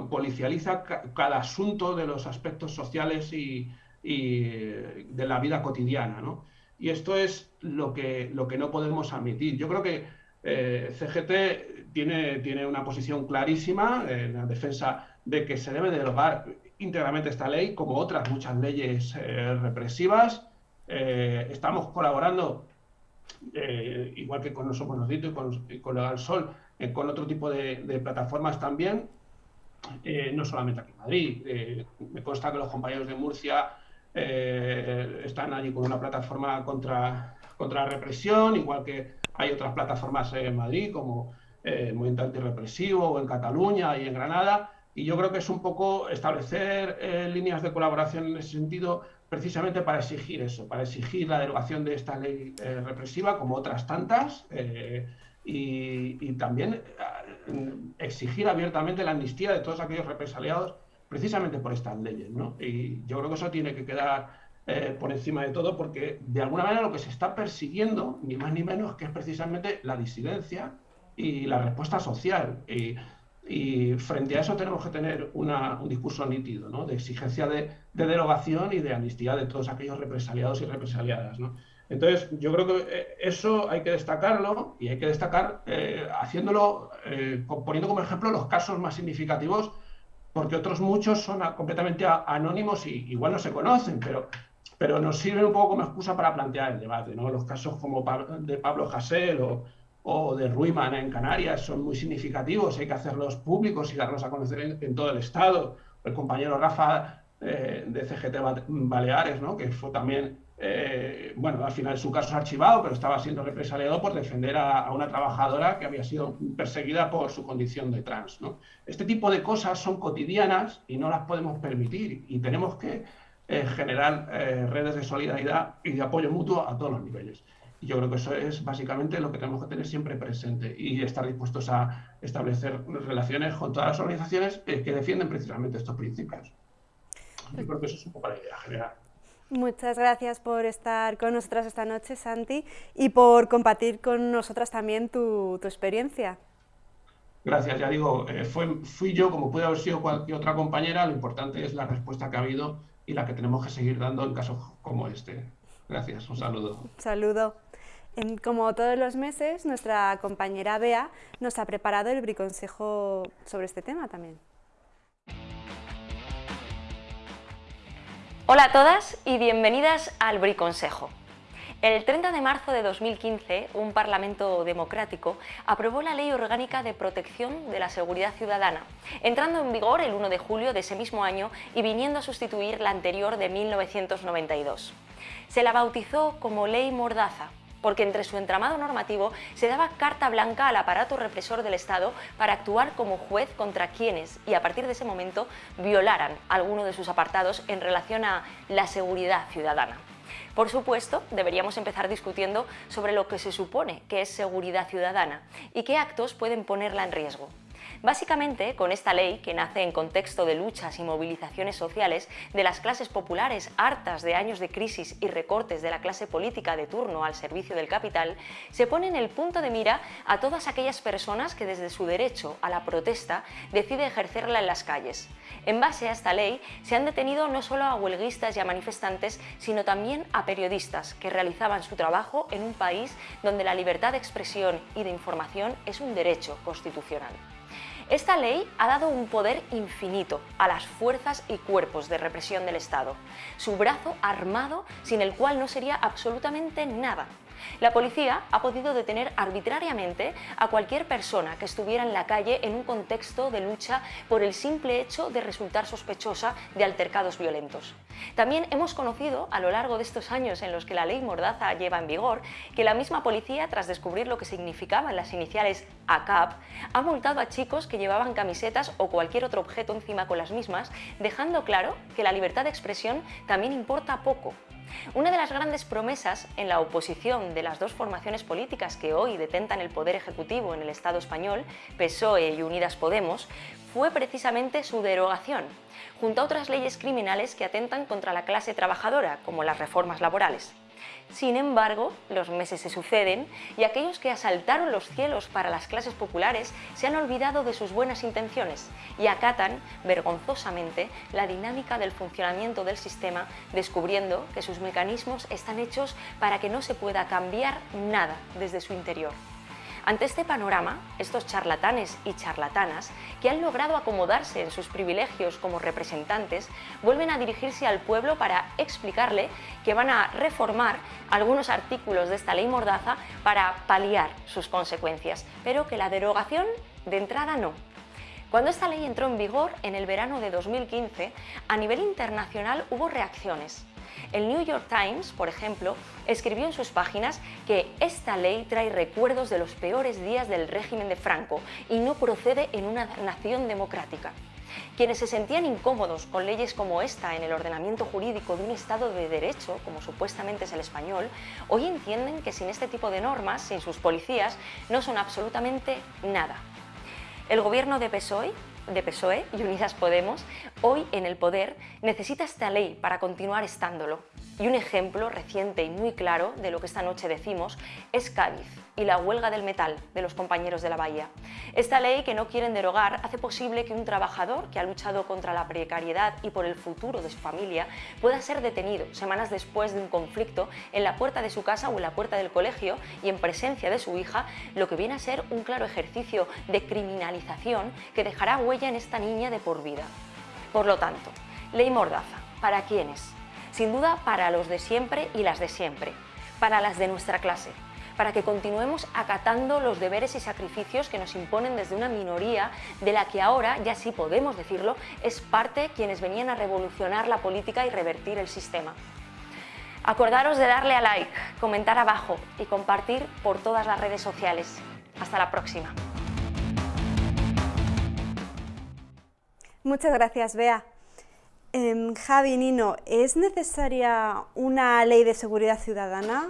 [SPEAKER 7] policializa cada asunto de los aspectos sociales y, de la vida cotidiana. ¿no? Y esto es lo que, lo que no podemos admitir. Yo creo que eh, CGT tiene, tiene una posición clarísima en la defensa de que se debe derogar íntegramente esta ley, como otras muchas leyes eh, represivas. Eh, estamos colaborando, igual que con nosotros Somos y con, y con Legal Sol, con otro tipo de, plataformas también, no solamente aquí en Madrid. Me consta que los compañeros de Murcia están allí con una plataforma contra, contra la represión, igual que hay otras plataformas en Madrid, como el Movimiento Antirrepresivo, o en Cataluña y en Granada. Y yo creo que es un poco establecer líneas de colaboración en ese sentido, precisamente para exigir eso, para exigir la derogación de esta ley represiva, como otras tantas y, también eh, exigir abiertamente la amnistía de todos aquellos represaliados precisamente por estas leyes. ¿no? Y yo creo que eso tiene que quedar eh, por encima de todo porque de alguna manera lo que se está persiguiendo, ni más ni menos, que es precisamente la disidencia y la respuesta social. Y, frente a eso tenemos que tener un discurso nítido, ¿no? de exigencia de, de, derogación y de amnistía de todos aquellos represaliados y represaliadas. ¿no? Entonces, yo creo que eh, eso hay que destacarlo y hay que destacar eh, haciéndolo, eh, poniendo como ejemplo los casos más significativos, porque otros muchos son completamente anónimos y igual no se conocen, pero, pero nos sirven un poco como excusa para plantear el debate. ¿no? Los casos como de Pablo Hasél o, o de Ruiman en Canarias son muy significativos, hay que hacerlos públicos y darlos a conocer en, todo el Estado. El compañero Rafa de CGT Baleares, ¿no? que fue también eh, bueno, al final su caso es archivado, pero estaba siendo represaliado por defender a, una trabajadora que había sido perseguida por su condición de trans. Este tipo de cosas son cotidianas y no las podemos permitir y tenemos que eh, generar eh, redes de solidaridad y de apoyo mutuo a todos los niveles. Y yo creo que eso es básicamente lo que tenemos que tener siempre presente y estar dispuestos a establecer relaciones con todas las organizaciones que defienden precisamente estos principios. Yo creo que eso es un poco la idea general.
[SPEAKER 1] Muchas gracias por estar con nosotras esta noche, Santi, y por compartir con nosotras también tu, tu experiencia.
[SPEAKER 7] Gracias, ya digo, eh, fue, fui yo como puede haber sido cualquier otra compañera, lo importante es la respuesta que ha habido y la que tenemos que seguir dando en casos como este. Gracias, un saludo. Un
[SPEAKER 1] saludo. Como todos los meses, nuestra compañera Bea nos ha preparado el briconsejo sobre este tema también.
[SPEAKER 4] Hola a todas y bienvenidas al Briconsejo. El 30 de marzo de 2015, un Parlamento democrático aprobó la Ley Orgánica de Protección de la Seguridad Ciudadana, entrando en vigor el 1 de julio de ese mismo año y viniendo a sustituir la anterior de 1992. Se la bautizó como Ley Mordaza porque entre su entramado normativo se daba carta blanca al aparato represor del Estado para actuar como juez contra quienes, y a partir de ese momento, violaran alguno de sus apartados en relación a la seguridad ciudadana. Por supuesto, deberíamos empezar discutiendo sobre lo que se supone que es seguridad ciudadana y qué actos pueden ponerla en riesgo. Básicamente, con esta ley, que nace en contexto de luchas y movilizaciones sociales de las clases populares hartas de años de crisis y recortes de la clase política de turno al servicio del capital, se pone en el punto de mira a todas aquellas personas que desde su derecho a la protesta decide ejercerla en las calles. En base a esta ley, se han detenido no solo a huelguistas y a manifestantes, sino también a periodistas que realizaban su trabajo en un país donde la libertad de expresión y de información es un derecho constitucional. Esta ley ha dado un poder infinito a las fuerzas y cuerpos de represión del Estado, su brazo armado sin el cual no sería absolutamente nada. La policía ha podido detener arbitrariamente a cualquier persona que estuviera en la calle en un contexto de lucha por el simple hecho de resultar sospechosa de altercados violentos. También hemos conocido a lo largo de estos años en los que la ley Mordaza lleva en vigor que la misma policía, tras descubrir lo que significaban las iniciales ACAP, ha multado a chicos que llevaban camisetas o cualquier otro objeto encima con las mismas, dejando claro que la libertad de expresión también importa poco una de las grandes promesas en la oposición de las dos formaciones políticas que hoy detentan el poder ejecutivo en el Estado español, PSOE y Unidas Podemos, fue precisamente su derogación, junto a otras leyes criminales que atentan contra la clase trabajadora, como las reformas laborales. Sin embargo, los meses se suceden y aquellos que asaltaron los cielos para las clases populares se han olvidado de sus buenas intenciones y acatan, vergonzosamente, la dinámica del funcionamiento del sistema, descubriendo que sus mecanismos están hechos para que no se pueda cambiar nada desde su interior. Ante este panorama, estos charlatanes y charlatanas, que han logrado acomodarse en sus privilegios como representantes, vuelven a dirigirse al pueblo para explicarle que van a reformar algunos artículos de esta ley Mordaza para paliar sus consecuencias, pero que la derogación de entrada no. Cuando esta ley entró en vigor en el verano de 2015, a nivel internacional hubo reacciones. El New York Times, por ejemplo, escribió en sus páginas que esta ley trae recuerdos de los peores días del régimen de Franco y no procede en una nación democrática. Quienes se sentían incómodos con leyes como esta en el ordenamiento jurídico de un Estado de Derecho, como supuestamente es el español, hoy entienden que sin este tipo de normas, sin sus policías, no son absolutamente nada. El gobierno de PSOE de PSOE y Unidas Podemos, hoy en el poder, necesita esta ley para continuar estándolo. Y un ejemplo reciente y muy claro de lo que esta noche decimos es Cádiz y la huelga del metal de los compañeros de la Bahía. Esta ley que no quieren derogar hace posible que un trabajador que ha luchado contra la precariedad y por el futuro de su familia pueda ser detenido semanas después de un conflicto en la puerta de su casa o en la puerta del colegio y en presencia de su hija, lo que viene a ser un claro ejercicio de criminalización que dejará huella en esta niña de por vida. Por lo tanto, ley Mordaza, ¿para quiénes? Sin duda para los de siempre y las de siempre, para las de nuestra clase, para que continuemos acatando los deberes y sacrificios que nos imponen desde una minoría de la que ahora, ya sí podemos decirlo, es parte quienes venían a revolucionar la política y revertir el sistema. Acordaros de darle a like, comentar abajo y compartir por todas las redes sociales. Hasta la próxima.
[SPEAKER 1] Muchas gracias, Bea. Em, Javi, Nino, ¿es necesaria una ley de seguridad ciudadana?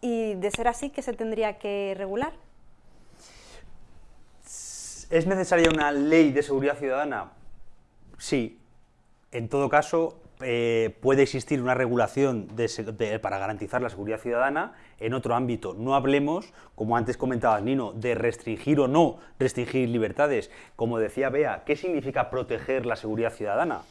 [SPEAKER 1] Y de ser así, ¿qué se tendría que regular?
[SPEAKER 3] ¿Es necesaria una ley de seguridad ciudadana? Sí. En todo caso, eh, puede existir una regulación para garantizar la seguridad ciudadana en otro ámbito. No hablemos, como antes comentaba Nino, de restringir o no restringir libertades. Como decía Bea, ¿qué significa proteger la seguridad ciudadana?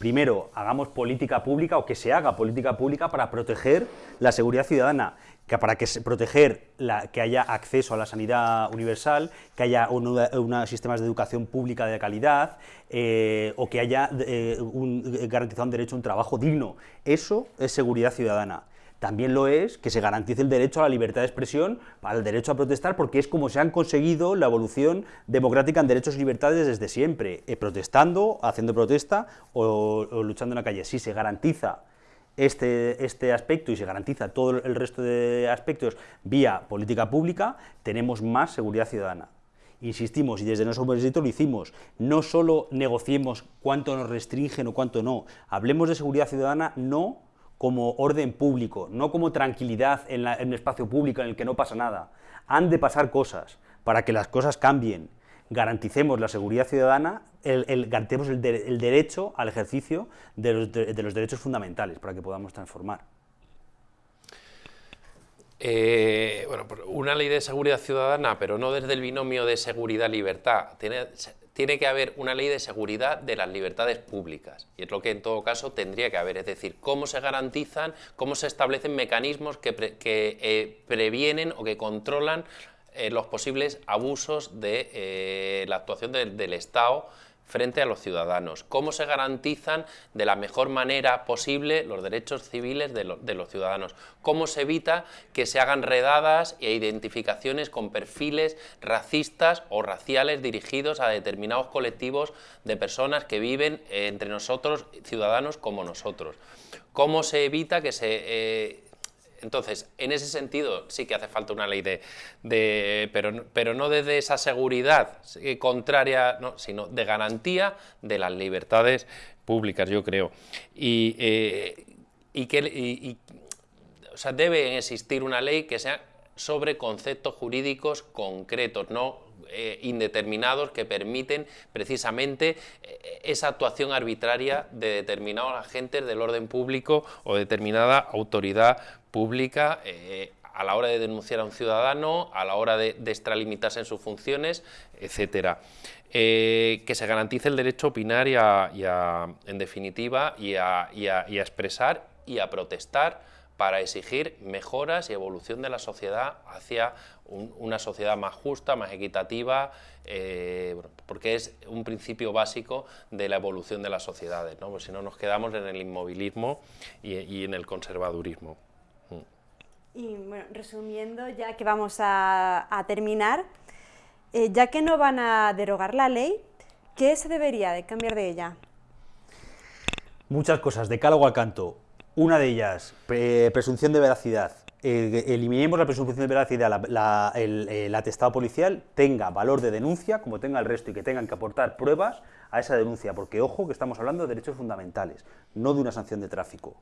[SPEAKER 3] Primero, hagamos política pública o que se haga política pública para proteger la seguridad ciudadana que para que proteger que haya acceso a la sanidad universal, que haya unos sistemas de educación pública de calidad eh, o que haya eh, un, garantizado un derecho a un trabajo digno. Eso es seguridad ciudadana. También lo es que se garantice el derecho a la libertad de expresión, al derecho a protestar, porque es como se han conseguido la evolución democrática en derechos y libertades desde siempre, eh, protestando, haciendo protesta o, luchando en la calle. Si se garantiza este, este aspecto y se garantiza todo el resto de aspectos vía política pública, tenemos más seguridad ciudadana. Insistimos, y desde nuestro proyecto lo hicimos, no solo negociemos cuánto nos restringen o cuánto no, hablemos de seguridad ciudadana no como orden público, no como tranquilidad en, en el espacio público en el que no pasa nada. Han de pasar cosas para que las cosas cambien garanticemos la seguridad ciudadana, el, garantemos el, derecho al ejercicio de los, derechos fundamentales para que podamos transformar.
[SPEAKER 2] Eh, bueno, una ley de seguridad ciudadana, pero no desde el binomio de seguridad-libertad. Tiene, que haber una ley de seguridad de las libertades públicas. Y es lo que en todo caso tendría que haber. Es decir, cómo se garantizan, cómo se establecen mecanismos que, eh, previenen o que controlan eh, los posibles abusos de eh, la actuación del Estado frente a los ciudadanos, cómo se garantizan de la mejor manera posible los derechos civiles de, los ciudadanos, cómo se evita que se hagan redadas e identificaciones con perfiles racistas o raciales dirigidos a determinados colectivos de personas que viven entre nosotros, ciudadanos como nosotros, cómo se evita que se... Eh, entonces, en ese sentido sí que hace falta una ley de, pero, pero no desde esa seguridad contraria, sino de garantía de las libertades públicas, yo creo. Y, eh, que o sea, debe existir una ley que sea sobre conceptos jurídicos concretos, no eh, indeterminados que permiten precisamente eh, esa actuación arbitraria de determinados agentes del orden público o determinada autoridad pública eh, a la hora de denunciar a un ciudadano, a la hora de, extralimitarse en sus funciones, etcétera. que se garantice el derecho a opinar y, a, en definitiva, y a, expresar y a protestar para exigir mejoras y evolución de la sociedad hacia una sociedad más justa, más equitativa, eh, porque es un principio básico de la evolución de las sociedades, ¿no? Pues si no nos quedamos en el inmovilismo y, en el conservadurismo.
[SPEAKER 1] Y bueno, resumiendo, ya que vamos a, terminar, eh, ya que no van a derogar la ley, ¿qué se debería de cambiar de ella?
[SPEAKER 3] Muchas cosas, de cálogo al canto. Una de ellas, presunción de veracidad. Eh, eliminemos la presunción de veracidad, el, atestado policial tenga valor de denuncia, como tenga el resto, y que tengan que aportar pruebas a esa denuncia, porque ojo que estamos hablando de derechos fundamentales, no de una sanción de tráfico.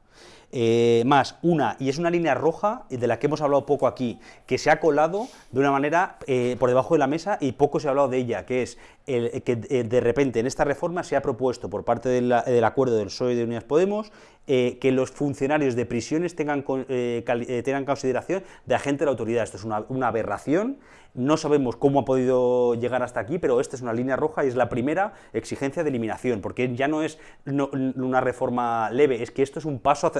[SPEAKER 3] Eh, más, una, y es una línea roja de la que hemos hablado poco aquí, que se ha colado de una manera eh, por debajo de la mesa y poco se ha hablado de ella, que es el, que de repente en esta reforma se ha propuesto por parte del acuerdo del PSOE de Unidas Podemos que los funcionarios de prisiones tengan, tengan consideración de agente de la autoridad. Esto es una, aberración, no sabemos cómo ha podido llegar hasta aquí, pero esta es una línea roja y es la primera exigencia de eliminación, porque ya no es una reforma leve, es que esto es un paso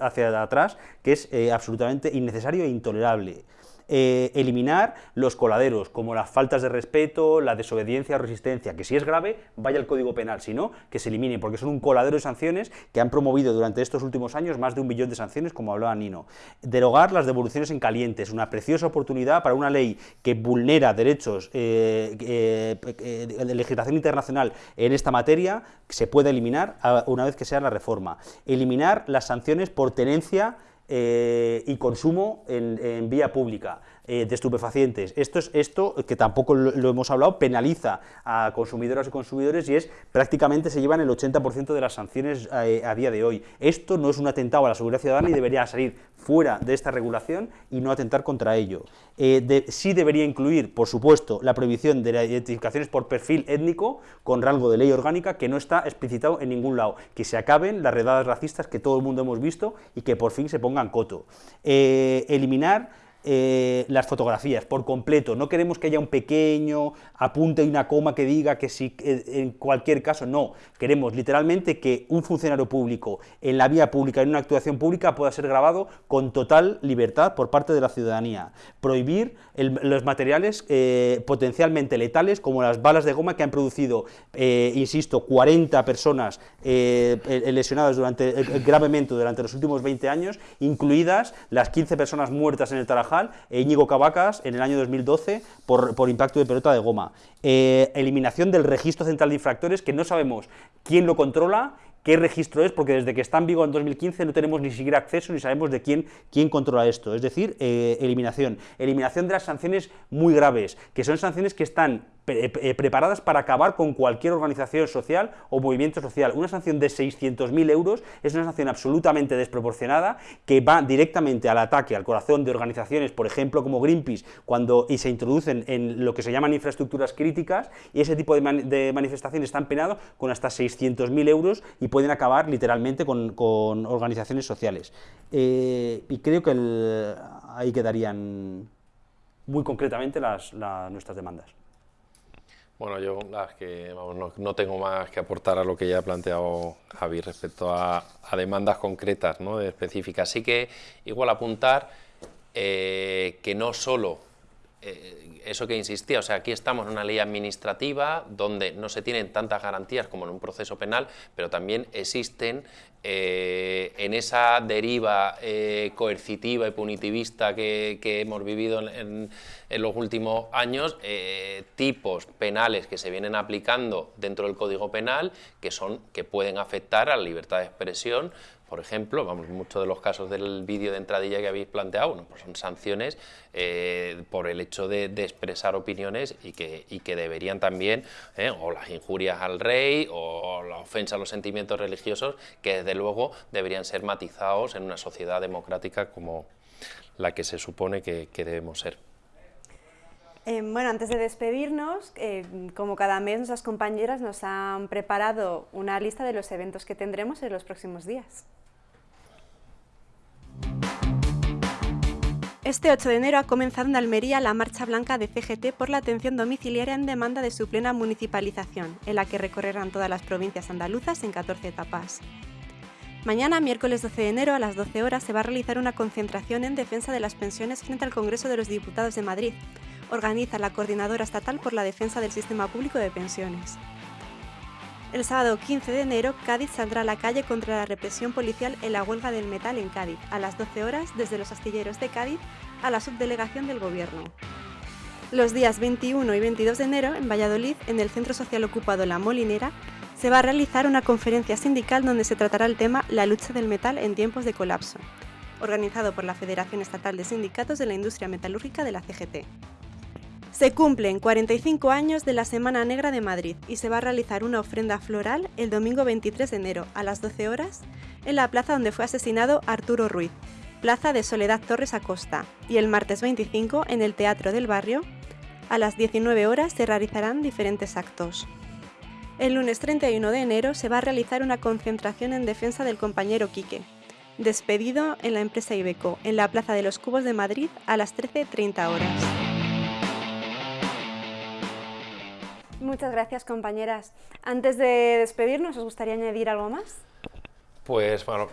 [SPEAKER 3] hacia, atrás que es eh, absolutamente innecesario e intolerable. Eh, eliminar los coladeros, como las faltas de respeto, la desobediencia o resistencia, que si es grave, vaya al Código Penal, si no, que se elimine, porque son un coladero de sanciones que han promovido durante estos últimos años más de un billón de sanciones, como hablaba Nino. Derogar las devoluciones en caliente, es una preciosa oportunidad para una ley que vulnera derechos eh, eh, de legislación internacional en esta materia, que se pueda eliminar una vez que sea la reforma. Eliminar las sanciones por tenencia eh, y consumo en, vía pública. De estupefacientes. Esto, es, esto que tampoco lo, hemos hablado, penaliza a consumidoras y consumidores y es prácticamente se llevan el 80% de las sanciones a día de hoy. Esto no es un atentado a la seguridad ciudadana y debería salir fuera de esta regulación y no atentar contra ello. sí debería incluir, por supuesto, la prohibición de las identificaciones por perfil étnico con rango de ley orgánica que no está explicitado en ningún lado, que se acaben las redadas racistas que todo el mundo hemos visto y que por fin se pongan coto. Eh, eliminar eh, las fotografías por completo. No queremos que haya un pequeño apunte y una coma que diga que si eh, en cualquier caso, no. Queremos literalmente que un funcionario público en la vía pública, en una actuación pública, pueda ser grabado con total libertad por parte de la ciudadanía. Prohibir los materiales eh, potencialmente letales como las balas de goma que han producido, insisto, 40 personas lesionadas durante, gravemente durante los últimos 20 años, incluidas las 15 personas muertas en el Tarajal e Íñigo Cavacas en el año 2012 por, por impacto de pelota de goma. Eh, eliminación del registro central de infractores que no sabemos quién lo controla qué registro es, porque desde que está en vigor en 2015 no tenemos ni siquiera acceso ni sabemos de quién, quién controla esto. Es decir, eh, eliminación. Eliminación de las sanciones muy graves, que son sanciones que están eh, preparadas para acabar con cualquier organización social o movimiento social. Una sanción de 600.000 euros es una sanción absolutamente desproporcionada que va directamente al ataque al corazón de organizaciones, por ejemplo, como Greenpeace, cuando y se introducen en lo que se llaman infraestructuras críticas, y ese tipo de, manifestaciones están penados con hasta 600.000 euros y pueden acabar literalmente con, organizaciones sociales. Eh, y creo que ahí quedarían muy concretamente las, nuestras demandas.
[SPEAKER 2] Bueno, yo que no, tengo más que aportar a lo que ya ha planteado Javi respecto a, demandas concretas, ¿no? específicas. Así que igual apuntar eh, que no solo eh, eso que insistía, o sea, aquí estamos en una ley administrativa donde no se tienen tantas garantías como en un proceso penal, pero también existen eh, en esa deriva eh, coercitiva y punitivista que, hemos vivido en, los últimos años, tipos penales que se vienen aplicando dentro del Código Penal que, son, que pueden afectar a la libertad de expresión, por ejemplo, vamos, muchos de los casos del vídeo de entradilla que habéis planteado, pues son sanciones eh, por el hecho de, expresar opiniones y que, que deberían también, eh, o las injurias al rey, o la ofensa a los sentimientos religiosos, que desde luego deberían ser matizados en una sociedad democrática como la que se supone que, debemos ser.
[SPEAKER 1] Eh, bueno, antes de despedirnos, como cada mes nuestras compañeras nos han preparado una lista de los eventos que tendremos en los próximos días. Este 8 de enero ha comenzado en Almería la Marcha Blanca de CGT por la atención domiciliaria en demanda de su plena municipalización, en la que recorrerán todas las provincias andaluzas en 14 etapas. Mañana, miércoles 12 de enero, a las 12 horas, se va a realizar una concentración en defensa de las pensiones frente al Congreso de los Diputados de Madrid. Organiza la Coordinadora Estatal por la Defensa del Sistema Público de Pensiones. El sábado 15 de enero, Cádiz saldrá a la calle contra la represión policial en la huelga del metal en Cádiz, a las 12 horas desde los astilleros de Cádiz a la subdelegación del Gobierno. Los días 21 y 22 de enero, en Valladolid, en el Centro Social Ocupado La Molinera, se va a realizar una conferencia sindical donde se tratará el tema La lucha del metal en tiempos de colapso, organizado por la Federación Estatal de Sindicatos de la Industria Metalúrgica de la CGT. Se cumplen 45 años de la Semana Negra de Madrid y se va a realizar una ofrenda floral el domingo 23 de enero a las 12 horas en la plaza donde fue asesinado Arturo Ruiz, plaza de Soledad Torres Acosta, y el martes 25 en el Teatro del Barrio a las 19 horas se realizarán diferentes actos. El lunes 31 de enero se va a realizar una concentración en defensa del compañero Quique, despedido en la empresa Ibeco, en la Plaza de los Cubos de Madrid a las 13.30 horas. Muchas gracias, compañeras. Antes de despedirnos, ¿os gustaría añadir algo más?
[SPEAKER 2] Pues bueno,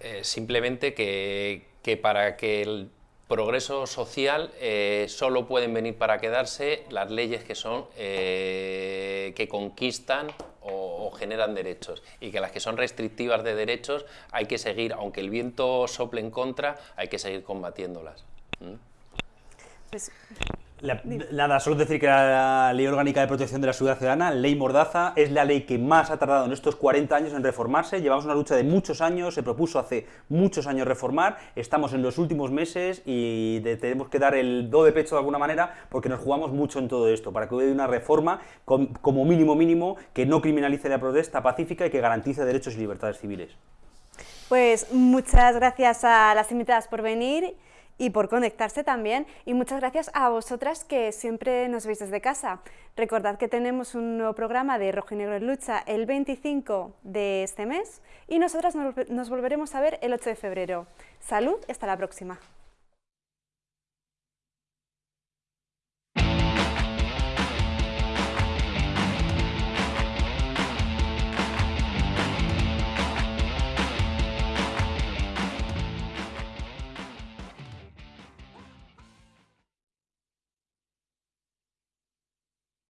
[SPEAKER 2] eh, simplemente que, para que el progreso social eh, solo pueden venir para quedarse las leyes que son eh, que conquistan o, generan derechos y que las que son restrictivas de derechos hay que seguir, aunque el viento sople en contra, hay que seguir combatiéndolas. ¿Mm?
[SPEAKER 1] Pues
[SPEAKER 3] nada, solo decir que la Ley Orgánica de Protección de la Seguridad Ciudadana, Ley Mordaza, es la ley que más ha tardado en estos 40 años en reformarse. Llevamos una lucha de muchos años, se propuso hace muchos años reformar, estamos en los últimos meses y tenemos que dar el do de pecho de alguna manera porque nos jugamos mucho en todo esto, para que hubiera una reforma como mínimo mínimo que no criminalice la protesta pacífica y que garantice derechos y libertades civiles.
[SPEAKER 1] Pues muchas gracias a las invitadas por venir y por conectarse también. Y muchas gracias a vosotras que siempre nos veis desde casa. Recordad que tenemos un nuevo programa de Rojo y Negro en Lucha el 25 de este mes y nosotras nos volveremos a ver el 8 de febrero. Salud, hasta la próxima.